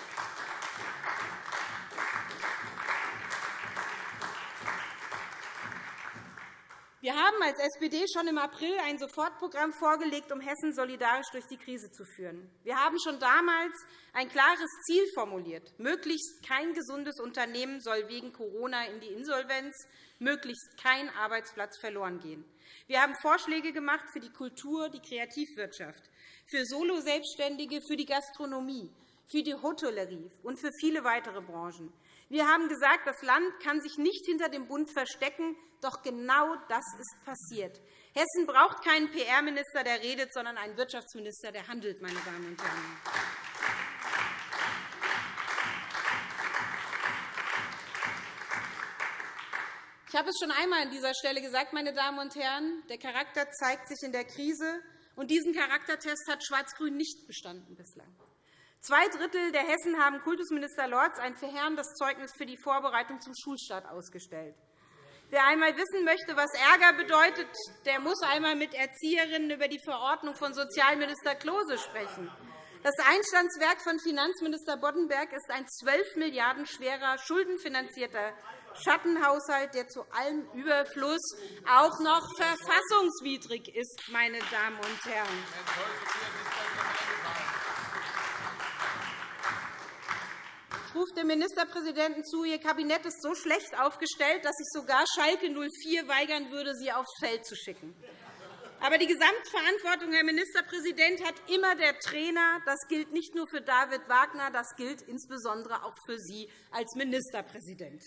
Wir haben als SPD schon im April ein Sofortprogramm vorgelegt, um Hessen solidarisch durch die Krise zu führen. Wir haben schon damals ein klares Ziel formuliert. Möglichst kein gesundes Unternehmen soll wegen Corona in die Insolvenz, möglichst kein Arbeitsplatz verloren gehen. Wir haben Vorschläge gemacht für die Kultur, die Kreativwirtschaft, für Solo-Selbstständige, für die Gastronomie, für die Hotellerie und für viele weitere Branchen. Wir haben gesagt, das Land kann sich nicht hinter dem Bund verstecken. Doch genau das ist passiert. Hessen braucht keinen PR-Minister, der redet, sondern einen Wirtschaftsminister, der handelt. Meine Damen und Herren. Ich habe es schon einmal an dieser Stelle gesagt, meine Damen und Herren. Der Charakter zeigt sich in der Krise. Und diesen Charaktertest hat Schwarz-Grün nicht bestanden bislang. Zwei Drittel der Hessen haben Kultusminister Lorz ein verheerendes Zeugnis für die Vorbereitung zum Schulstart ausgestellt. Wer einmal wissen möchte, was Ärger bedeutet, der muss einmal mit Erzieherinnen über die Verordnung von Sozialminister Klose sprechen. Das Einstandswerk von Finanzminister Boddenberg ist ein 12 Milliarden schwerer, schuldenfinanzierter Schattenhaushalt, der zu allem Überfluss auch noch verfassungswidrig ist. Meine Damen und Herren. Ruft dem Ministerpräsidenten zu, Ihr Kabinett ist so schlecht aufgestellt, dass sich sogar Schalke 04 weigern würde, Sie aufs Feld zu schicken. Aber die Gesamtverantwortung, Herr Ministerpräsident, hat immer der Trainer. Das gilt nicht nur für David Wagner, das gilt insbesondere auch für Sie als Ministerpräsident.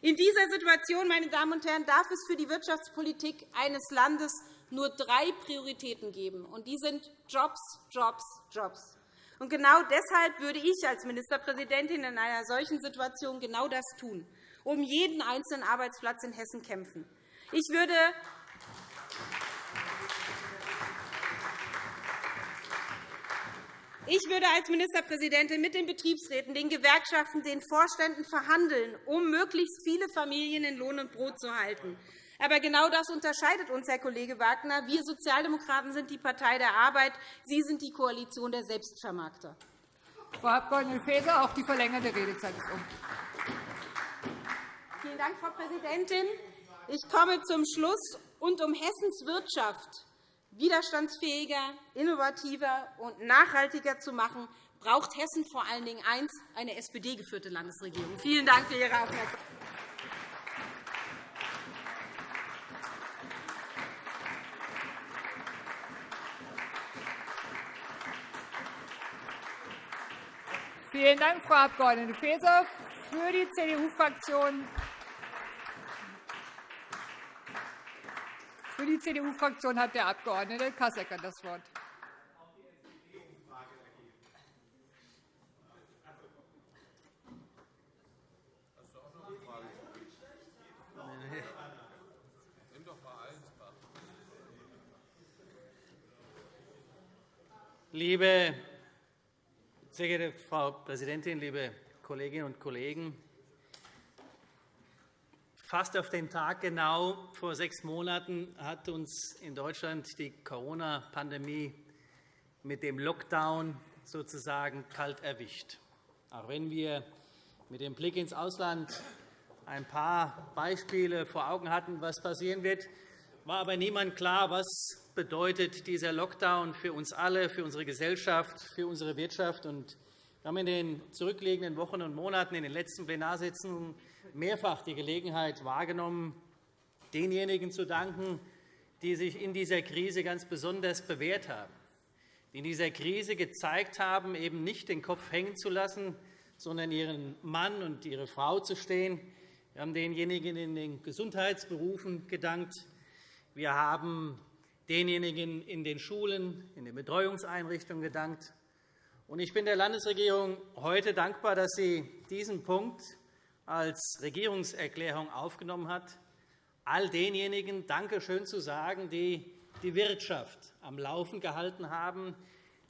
In dieser Situation, meine Damen und Herren, darf es für die Wirtschaftspolitik eines Landes nur drei Prioritäten geben. Und die sind Jobs, Jobs, Jobs. Und genau deshalb würde ich als Ministerpräsidentin in einer solchen Situation genau das tun, um jeden einzelnen Arbeitsplatz in Hessen kämpfen. Ich würde Ich würde als Ministerpräsidentin mit den Betriebsräten, den Gewerkschaften, den Vorständen verhandeln, um möglichst viele Familien in Lohn und Brot zu halten. Aber genau das unterscheidet uns, Herr Kollege Wagner. Wir Sozialdemokraten sind die Partei der Arbeit. Sie sind die Koalition der Selbstvermarkter. Frau Abg. Faeser, auch die verlängerte Redezeit ist um. Vielen Dank, Frau Präsidentin. Ich komme zum Schluss. Und um Hessens Wirtschaft widerstandsfähiger, innovativer und nachhaltiger zu machen, braucht Hessen vor allen Dingen eins, eine SPD-geführte Landesregierung. Vielen Dank für Ihre Aufmerksamkeit. Vielen Dank, Frau Abg. Faeser. Für die CDU-Fraktion Für die CDU-Fraktion hat der Abg. Kassecker das Wort. Liebe sehr geehrte Frau Präsidentin, liebe Kolleginnen und Kollegen! Fast auf den Tag genau vor sechs Monaten hat uns in Deutschland die Corona-Pandemie mit dem Lockdown sozusagen kalt erwischt. Auch wenn wir mit dem Blick ins Ausland ein paar Beispiele vor Augen hatten, was passieren wird, war aber niemand klar, was bedeutet dieser Lockdown für uns alle, für unsere Gesellschaft, für unsere Wirtschaft. Wir haben in den zurückliegenden Wochen und Monaten in den letzten Plenarsitzungen mehrfach die Gelegenheit wahrgenommen, denjenigen zu danken, die sich in dieser Krise ganz besonders bewährt haben, die in dieser Krise gezeigt haben, eben nicht den Kopf hängen zu lassen, sondern ihren Mann und ihre Frau zu stehen. Wir haben denjenigen in den Gesundheitsberufen gedankt. Wir haben denjenigen in den Schulen, in den Betreuungseinrichtungen gedankt. Ich bin der Landesregierung heute dankbar, dass sie diesen Punkt als Regierungserklärung aufgenommen hat, all denjenigen Dankeschön zu sagen, die die Wirtschaft am Laufen gehalten haben,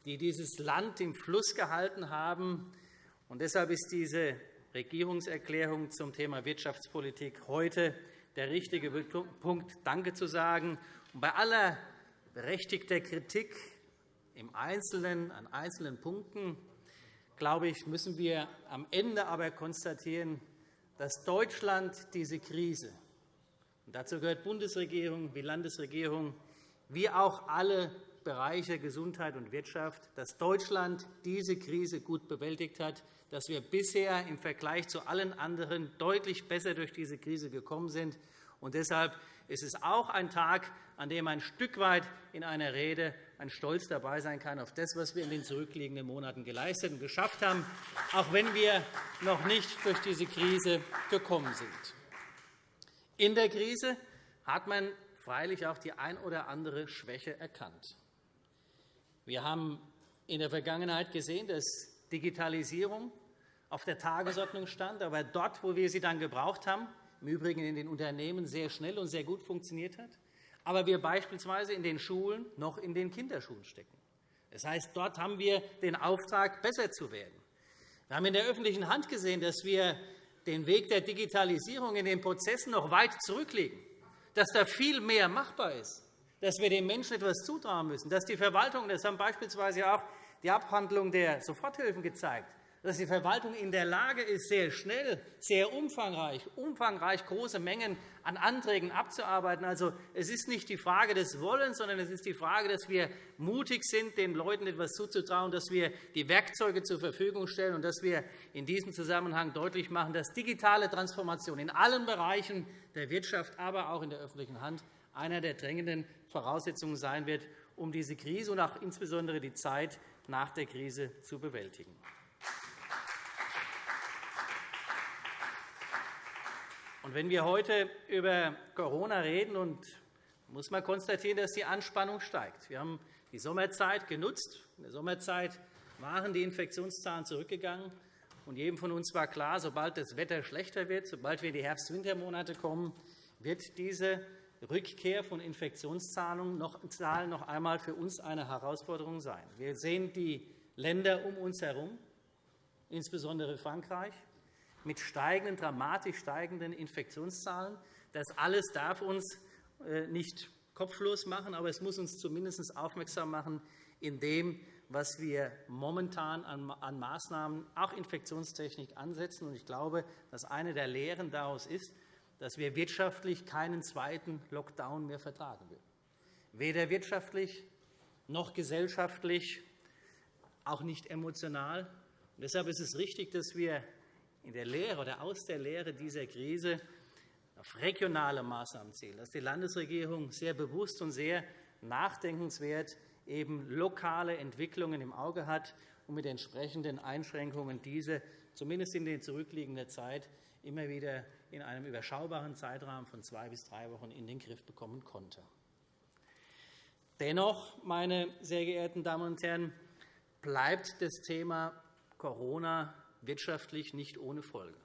die dieses Land im Fluss gehalten haben. Und deshalb ist diese Regierungserklärung zum Thema Wirtschaftspolitik heute der richtige Punkt, Danke zu sagen. Bei aller berechtigter Kritik im Einzelnen an einzelnen Punkten glaube ich, müssen wir am Ende aber konstatieren, dass Deutschland diese Krise – und dazu gehört Bundesregierung wie Landesregierung, wie auch alle Bereiche Gesundheit und Wirtschaft, dass Deutschland diese Krise gut bewältigt hat, dass wir bisher im Vergleich zu allen anderen deutlich besser durch diese Krise gekommen sind. Und deshalb ist es auch ein Tag, an dem ein Stück weit in einer Rede ein Stolz dabei sein kann auf das, was wir in den zurückliegenden Monaten geleistet und geschafft haben, auch wenn wir noch nicht durch diese Krise gekommen sind. In der Krise hat man freilich auch die ein oder andere Schwäche erkannt. Wir haben in der Vergangenheit gesehen, dass Digitalisierung auf der Tagesordnung stand, aber dort, wo wir sie dann gebraucht haben, im Übrigen in den Unternehmen sehr schnell und sehr gut funktioniert hat, aber wir beispielsweise in den Schulen noch in den Kinderschuhen stecken. Das heißt, dort haben wir den Auftrag, besser zu werden. Wir haben in der öffentlichen Hand gesehen, dass wir den Weg der Digitalisierung in den Prozessen noch weit zurücklegen, dass da viel mehr machbar ist, dass wir den Menschen etwas zutrauen müssen, dass die Verwaltung, das haben beispielsweise auch die Abhandlung der Soforthilfen gezeigt, dass die Verwaltung in der Lage ist, sehr schnell, sehr umfangreich, umfangreich große Mengen an Anträgen abzuarbeiten. Also, es ist nicht die Frage des Wollens, sondern es ist die Frage, dass wir mutig sind, den Leuten etwas zuzutrauen, dass wir die Werkzeuge zur Verfügung stellen und dass wir in diesem Zusammenhang deutlich machen, dass digitale Transformation in allen Bereichen der Wirtschaft, aber auch in der öffentlichen Hand einer der drängenden Voraussetzungen sein wird, um diese Krise und auch insbesondere die Zeit nach der Krise zu bewältigen. Und wenn wir heute über Corona reden, und muss man konstatieren, dass die Anspannung steigt. Wir haben die Sommerzeit genutzt. In der Sommerzeit waren die Infektionszahlen zurückgegangen. Und jedem von uns war klar, sobald das Wetter schlechter wird, sobald wir in die Herbst-Wintermonate kommen, wird diese Rückkehr von Infektionszahlen noch einmal für uns eine Herausforderung sein. Wir sehen die Länder um uns herum, insbesondere Frankreich, mit steigenden, dramatisch steigenden Infektionszahlen. Das alles darf uns äh, nicht kopflos machen, aber es muss uns zumindest aufmerksam machen in dem, was wir momentan an Maßnahmen, auch Infektionstechnik, ansetzen. Ich glaube, dass eine der Lehren daraus ist, dass wir wirtschaftlich keinen zweiten Lockdown mehr vertragen würden. Weder wirtschaftlich noch gesellschaftlich, auch nicht emotional. Deshalb ist es richtig, dass wir in der Lehre oder aus der Lehre dieser Krise auf regionale Maßnahmen zählen, dass die Landesregierung sehr bewusst und sehr nachdenkenswert eben lokale Entwicklungen im Auge hat und mit entsprechenden Einschränkungen diese zumindest in der zurückliegenden Zeit immer wieder in einem überschaubaren Zeitrahmen von zwei bis drei Wochen in den Griff bekommen konnte. Dennoch, meine sehr geehrten Damen und Herren, bleibt das Thema Corona wirtschaftlich nicht ohne Folge.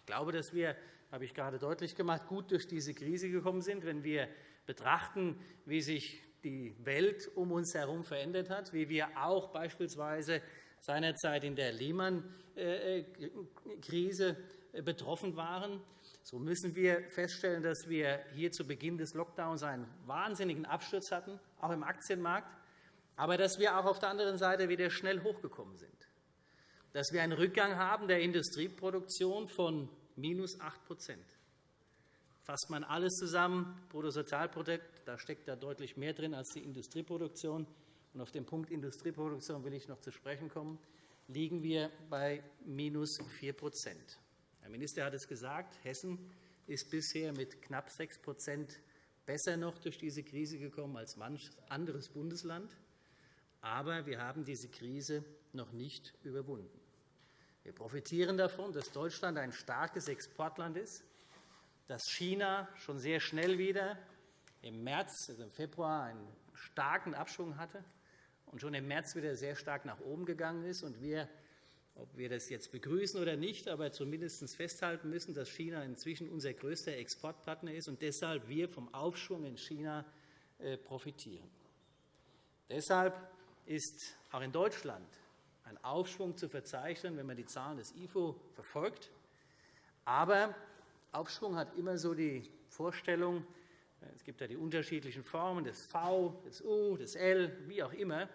Ich glaube, dass wir, habe ich gerade deutlich gemacht, gut durch diese Krise gekommen sind, wenn wir betrachten, wie sich die Welt um uns herum verändert hat, wie wir auch beispielsweise seinerzeit in der Lehman-Krise betroffen waren. So müssen wir feststellen, dass wir hier zu Beginn des Lockdowns einen wahnsinnigen Absturz hatten, auch im Aktienmarkt, aber dass wir auch auf der anderen Seite wieder schnell hochgekommen sind dass wir einen Rückgang haben der Industrieproduktion von minus 8% Fasst man alles zusammen, Bruttosozialprodukt, da steckt da deutlich mehr drin als die Industrieproduktion. Und auf den Punkt Industrieproduktion will ich noch zu sprechen kommen, liegen wir bei minus 4 Herr Minister hat es gesagt, Hessen ist bisher mit knapp 6% besser noch durch diese Krise gekommen als manch anderes Bundesland. Aber wir haben diese Krise noch nicht überwunden. Wir profitieren davon, dass Deutschland ein starkes Exportland ist, dass China schon sehr schnell wieder im März, also im Februar, einen starken Abschwung hatte und schon im März wieder sehr stark nach oben gegangen ist. Und wir, ob wir das jetzt begrüßen oder nicht, aber zumindest festhalten müssen, dass China inzwischen unser größter Exportpartner ist und deshalb wir vom Aufschwung in China äh, profitieren. Deshalb ist auch in Deutschland ein Aufschwung zu verzeichnen, wenn man die Zahlen des IFO verfolgt. Aber Aufschwung hat immer so die Vorstellung, es gibt ja die unterschiedlichen Formen des V, des U, des L, wie auch immer.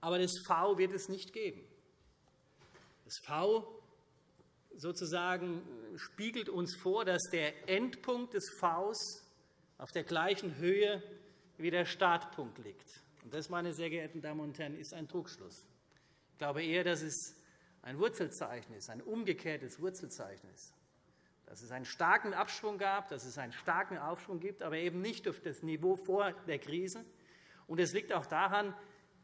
Aber das V wird es nicht geben. Das V sozusagen spiegelt uns vor, dass der Endpunkt des Vs auf der gleichen Höhe wie der Startpunkt liegt. Das, meine sehr geehrten Damen und Herren, ist ein Trugschluss. Ich glaube eher, dass es ein Wurzelzeichen ist, ein umgekehrtes Wurzelzeichen ist. Dass es einen starken Abschwung gab, dass es einen starken Aufschwung gibt, aber eben nicht auf das Niveau vor der Krise. Und es liegt auch daran,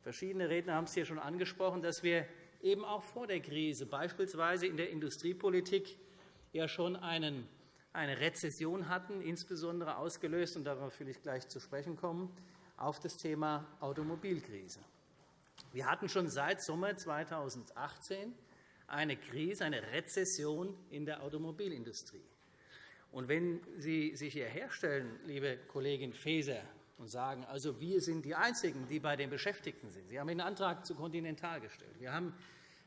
verschiedene Redner haben es hier schon angesprochen, dass wir eben auch vor der Krise, beispielsweise in der Industriepolitik, ja schon einen, eine Rezession hatten, insbesondere ausgelöst, und darauf will ich gleich zu sprechen kommen, auf das Thema Automobilkrise. Wir hatten schon seit Sommer 2018 eine Krise, eine Rezession in der Automobilindustrie. Und wenn Sie sich hier herstellen, liebe Kollegin Faeser, und sagen, also wir sind die Einzigen, die bei den Beschäftigten sind. Sie haben den Antrag zu Continental gestellt. Wir haben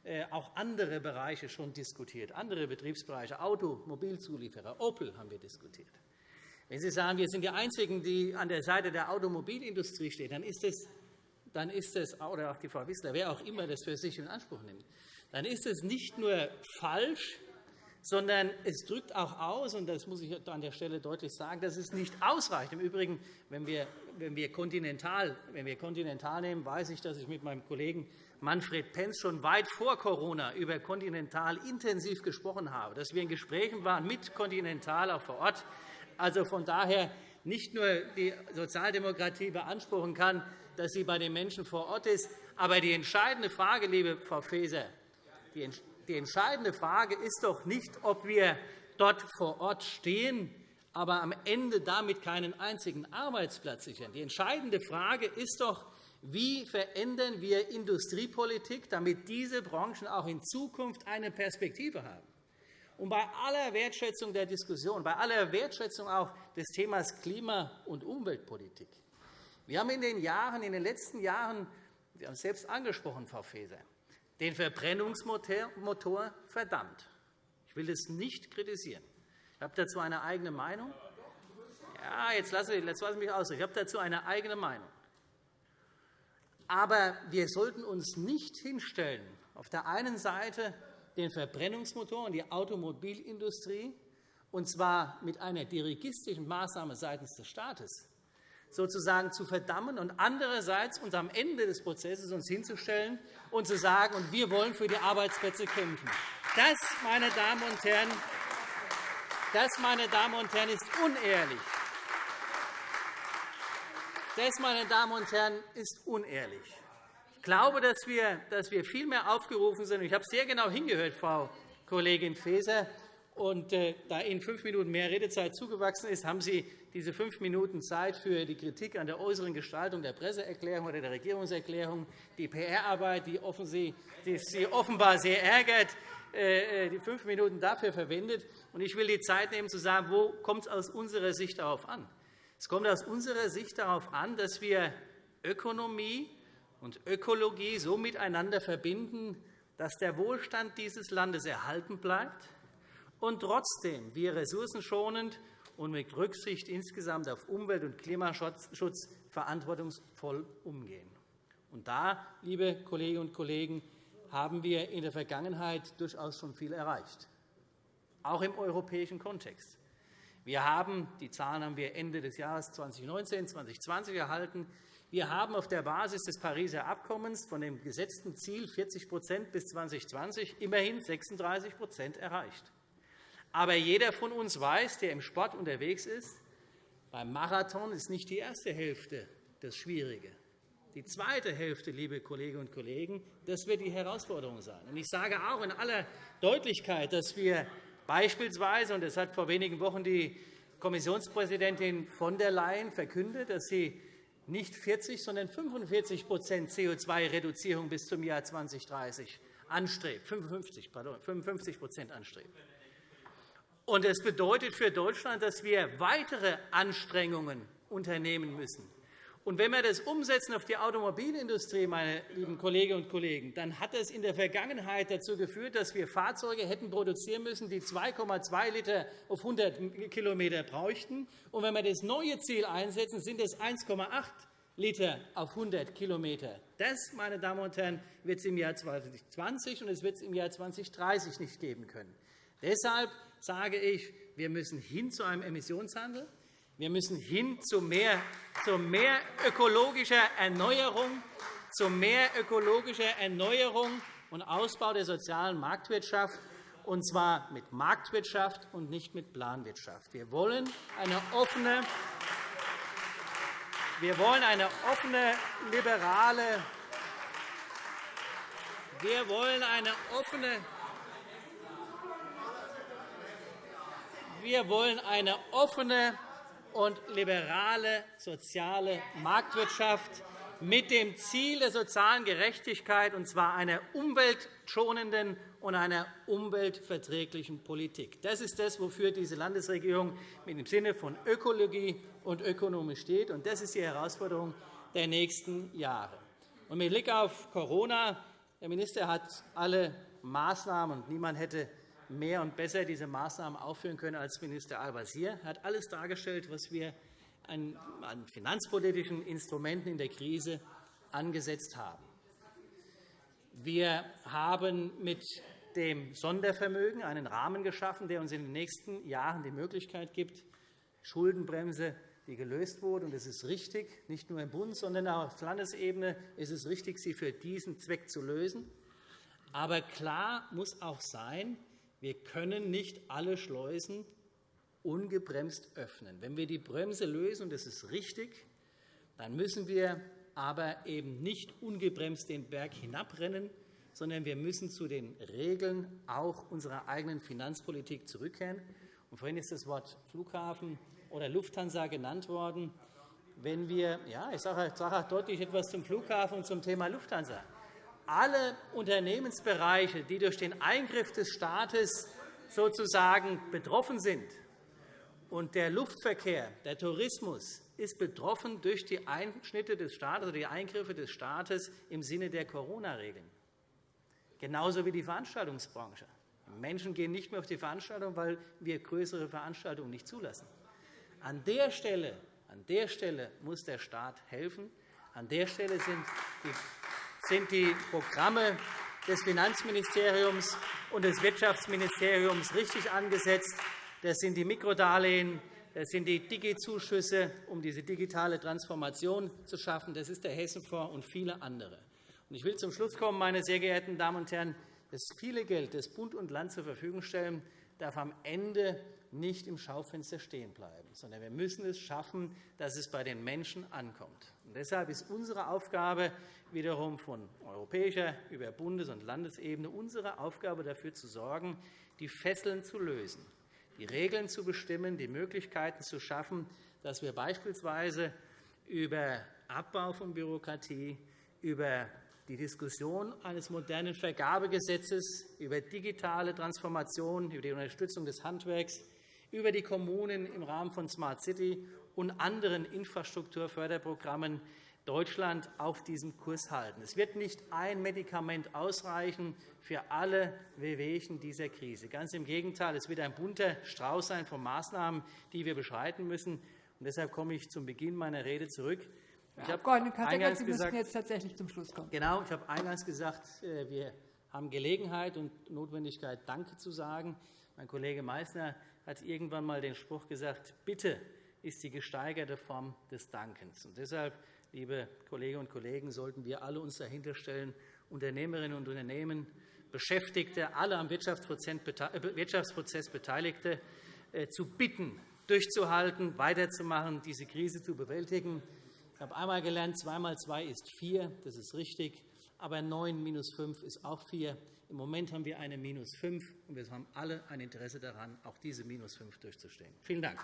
äh, auch andere Bereiche schon diskutiert, andere Betriebsbereiche, Automobilzulieferer, Opel haben wir diskutiert. Wenn Sie sagen, wir sind die Einzigen, die an der Seite der Automobilindustrie stehen, dann ist es, dann ist es oder auch die Frau Wissler, wer auch immer das für sich in Anspruch nimmt, dann ist es nicht nur falsch, sondern es drückt auch aus, und das muss ich an der Stelle deutlich sagen, dass es nicht ausreicht. Im Übrigen, wenn wir, wenn wir, Continental, wenn wir Continental nehmen, weiß ich, dass ich mit meinem Kollegen Manfred Penz schon weit vor Corona über Continental intensiv gesprochen habe, dass wir in Gesprächen waren mit Continental auch vor Ort also von daher nicht nur die Sozialdemokratie beanspruchen kann, dass sie bei den Menschen vor Ort ist. Aber die entscheidende Frage, liebe Frau Faeser, die entscheidende Frage ist doch nicht, ob wir dort vor Ort stehen, aber am Ende damit keinen einzigen Arbeitsplatz sichern. Die entscheidende Frage ist doch, wie verändern wir Industriepolitik, damit diese Branchen auch in Zukunft eine Perspektive haben? Und bei aller Wertschätzung der Diskussion, bei aller Wertschätzung auch des Themas Klima- und Umweltpolitik. Wir haben in den, Jahren, in den letzten Jahren, Sie haben es selbst angesprochen, Frau Faeser, den Verbrennungsmotor verdammt. Ich will das nicht kritisieren. Ich habe dazu eine eigene Meinung. Ja, jetzt lasse ich, jetzt lasse ich mich aus. Ich habe dazu eine eigene Meinung. Aber wir sollten uns nicht hinstellen, auf der einen Seite den Verbrennungsmotor und die Automobilindustrie, und zwar mit einer dirigistischen Maßnahme seitens des Staates, sozusagen zu verdammen und andererseits uns am Ende des Prozesses uns hinzustellen und zu sagen, und wir wollen für die Arbeitsplätze kämpfen. Das, meine Damen und Herren, das, meine Damen und Herren, ist unehrlich. Das, meine Damen und Herren, ist unehrlich. Ich glaube, dass wir, dass wir viel mehr aufgerufen sind. Ich habe sehr genau hingehört, Frau Kollegin Faeser. Und äh, da Ihnen fünf Minuten mehr Redezeit zugewachsen ist, haben Sie diese fünf Minuten Zeit für die Kritik an der äußeren Gestaltung der Presseerklärung oder der Regierungserklärung, die PR-Arbeit, die Sie offenbar sehr ärgert, äh, die fünf Minuten dafür verwendet. Ich will die Zeit nehmen, zu sagen, wo kommt es aus unserer Sicht darauf an? Es kommt aus unserer Sicht darauf an, dass wir Ökonomie und Ökologie so miteinander verbinden, dass der Wohlstand dieses Landes erhalten bleibt und trotzdem wir ressourcenschonend und mit Rücksicht insgesamt auf Umwelt- und Klimaschutz verantwortungsvoll umgehen. Und da, liebe Kolleginnen und Kollegen, haben wir in der Vergangenheit durchaus schon viel erreicht, auch im europäischen Kontext. Wir haben, die Zahlen haben wir Ende des Jahres 2019, 2020 erhalten. Wir haben auf der Basis des Pariser Abkommens von dem gesetzten Ziel 40% bis 2020 immerhin 36% erreicht. Aber jeder von uns weiß, der im Sport unterwegs ist, beim Marathon ist nicht die erste Hälfte das Schwierige. Die zweite Hälfte, liebe Kolleginnen und Kollegen, das wird die Herausforderung sein. Ich sage auch in aller Deutlichkeit, dass wir Beispielsweise, und das hat vor wenigen Wochen die Kommissionspräsidentin von der Leyen verkündet, dass sie nicht 40, sondern 45% CO2-Reduzierung bis zum Jahr 2030 anstrebt, 55, pardon, 55 anstrebt. Und das bedeutet für Deutschland, dass wir weitere Anstrengungen unternehmen müssen. Und wenn wir das umsetzen auf die Automobilindustrie, meine lieben Kolleginnen und Kollegen, dann hat es in der Vergangenheit dazu geführt, dass wir Fahrzeuge hätten produzieren müssen, die 2,2 Liter auf 100 km bräuchten. Und wenn wir das neue Ziel einsetzen, sind es 1,8 Liter auf 100 km. Das, meine Damen und Herren, wird es im Jahr 2020 und es wird es im Jahr 2030 nicht geben können. Deshalb sage ich, wir müssen hin zu einem Emissionshandel. Wir müssen hin zu mehr, zu mehr ökologischer Erneuerung, zu mehr ökologischer Erneuerung und Ausbau der sozialen Marktwirtschaft, und zwar mit Marktwirtschaft und nicht mit Planwirtschaft. Wir wollen eine offene, wir wollen eine offene, liberale wir wollen eine offene wir wollen eine offene und liberale soziale Marktwirtschaft mit dem Ziel der sozialen Gerechtigkeit, und zwar einer umweltschonenden und einer umweltverträglichen Politik. Das ist das, wofür diese Landesregierung im Sinne von Ökologie und Ökonomie steht. Und das ist die Herausforderung der nächsten Jahre. Und mit Blick auf Corona der Minister hat alle Maßnahmen, und niemand hätte mehr und besser diese Maßnahmen aufführen können als Minister Al-Wazir. Er hat alles dargestellt, was wir an finanzpolitischen Instrumenten in der Krise angesetzt haben. Wir haben mit dem Sondervermögen einen Rahmen geschaffen, der uns in den nächsten Jahren die Möglichkeit gibt, Schuldenbremse, die gelöst wurde. Und es ist richtig, nicht nur im Bund, sondern auch auf Landesebene ist es richtig, sie für diesen Zweck zu lösen. Aber klar muss auch sein, wir können nicht alle Schleusen ungebremst öffnen. Wenn wir die Bremse lösen, und das ist richtig, dann müssen wir aber eben nicht ungebremst den Berg hinabrennen, sondern wir müssen zu den Regeln auch unserer eigenen Finanzpolitik zurückkehren. Und vorhin ist das Wort Flughafen oder Lufthansa genannt worden. Wenn wir, ja, ich sage auch deutlich etwas zum Flughafen und zum Thema Lufthansa. Alle Unternehmensbereiche, die durch den Eingriff des Staates sozusagen betroffen sind, und der Luftverkehr, der Tourismus ist betroffen durch die Einschnitte des Staates oder die Eingriffe des Staates im Sinne der Corona-Regeln genauso wie die Veranstaltungsbranche. Menschen gehen nicht mehr auf die Veranstaltung, weil wir größere Veranstaltungen nicht zulassen. An der Stelle, an der Stelle muss der Staat helfen. An der Stelle sind die Programme des Finanzministeriums und des Wirtschaftsministeriums richtig angesetzt. Das sind die Mikrodarlehen, das sind die Digi-Zuschüsse, um diese digitale Transformation zu schaffen. Das ist der Hessenfonds und viele andere. Ich will zum Schluss kommen, meine sehr geehrten Damen und Herren. Das viele Geld, das Bund und Land zur Verfügung stellen, darf am Ende nicht im Schaufenster stehen bleiben, sondern wir müssen es schaffen, dass es bei den Menschen ankommt. Und deshalb ist unsere Aufgabe wiederum von europäischer über Bundes- und Landesebene unsere Aufgabe dafür zu sorgen, die Fesseln zu lösen, die Regeln zu bestimmen, die Möglichkeiten zu schaffen, dass wir beispielsweise über Abbau von Bürokratie, über die Diskussion eines modernen Vergabegesetzes über digitale Transformation, über die Unterstützung des Handwerks, über die Kommunen im Rahmen von Smart City und anderen Infrastrukturförderprogrammen Deutschland auf diesem Kurs halten. Es wird nicht ein Medikament ausreichen für alle Wehwehchen dieser Krise. Ganz im Gegenteil, es wird ein bunter Strauß sein von Maßnahmen, die wir beschreiten müssen. Deshalb komme ich zum Beginn meiner Rede zurück. Herr Abg. Kasseckert, Sie müssen jetzt tatsächlich zum Schluss kommen. Genau. Ich habe eingangs gesagt, äh, wir haben Gelegenheit und Notwendigkeit, Danke zu sagen. Mein Kollege Meysner hat irgendwann einmal den Spruch gesagt, Bitte ist die gesteigerte Form des Dankens. Und deshalb, liebe Kolleginnen und Kollegen, sollten wir alle uns dahinter stellen, Unternehmerinnen und Unternehmen, Beschäftigte, alle am äh, Wirtschaftsprozess Beteiligte, äh, zu bitten, durchzuhalten, weiterzumachen, diese Krise zu bewältigen. Ich habe einmal gelernt, 2 mal 2 ist 4. Das ist richtig. Aber 9 minus 5 ist auch 4. Im Moment haben wir eine minus 5, und wir haben alle ein Interesse daran, auch diese minus 5 durchzustehen. Vielen Dank.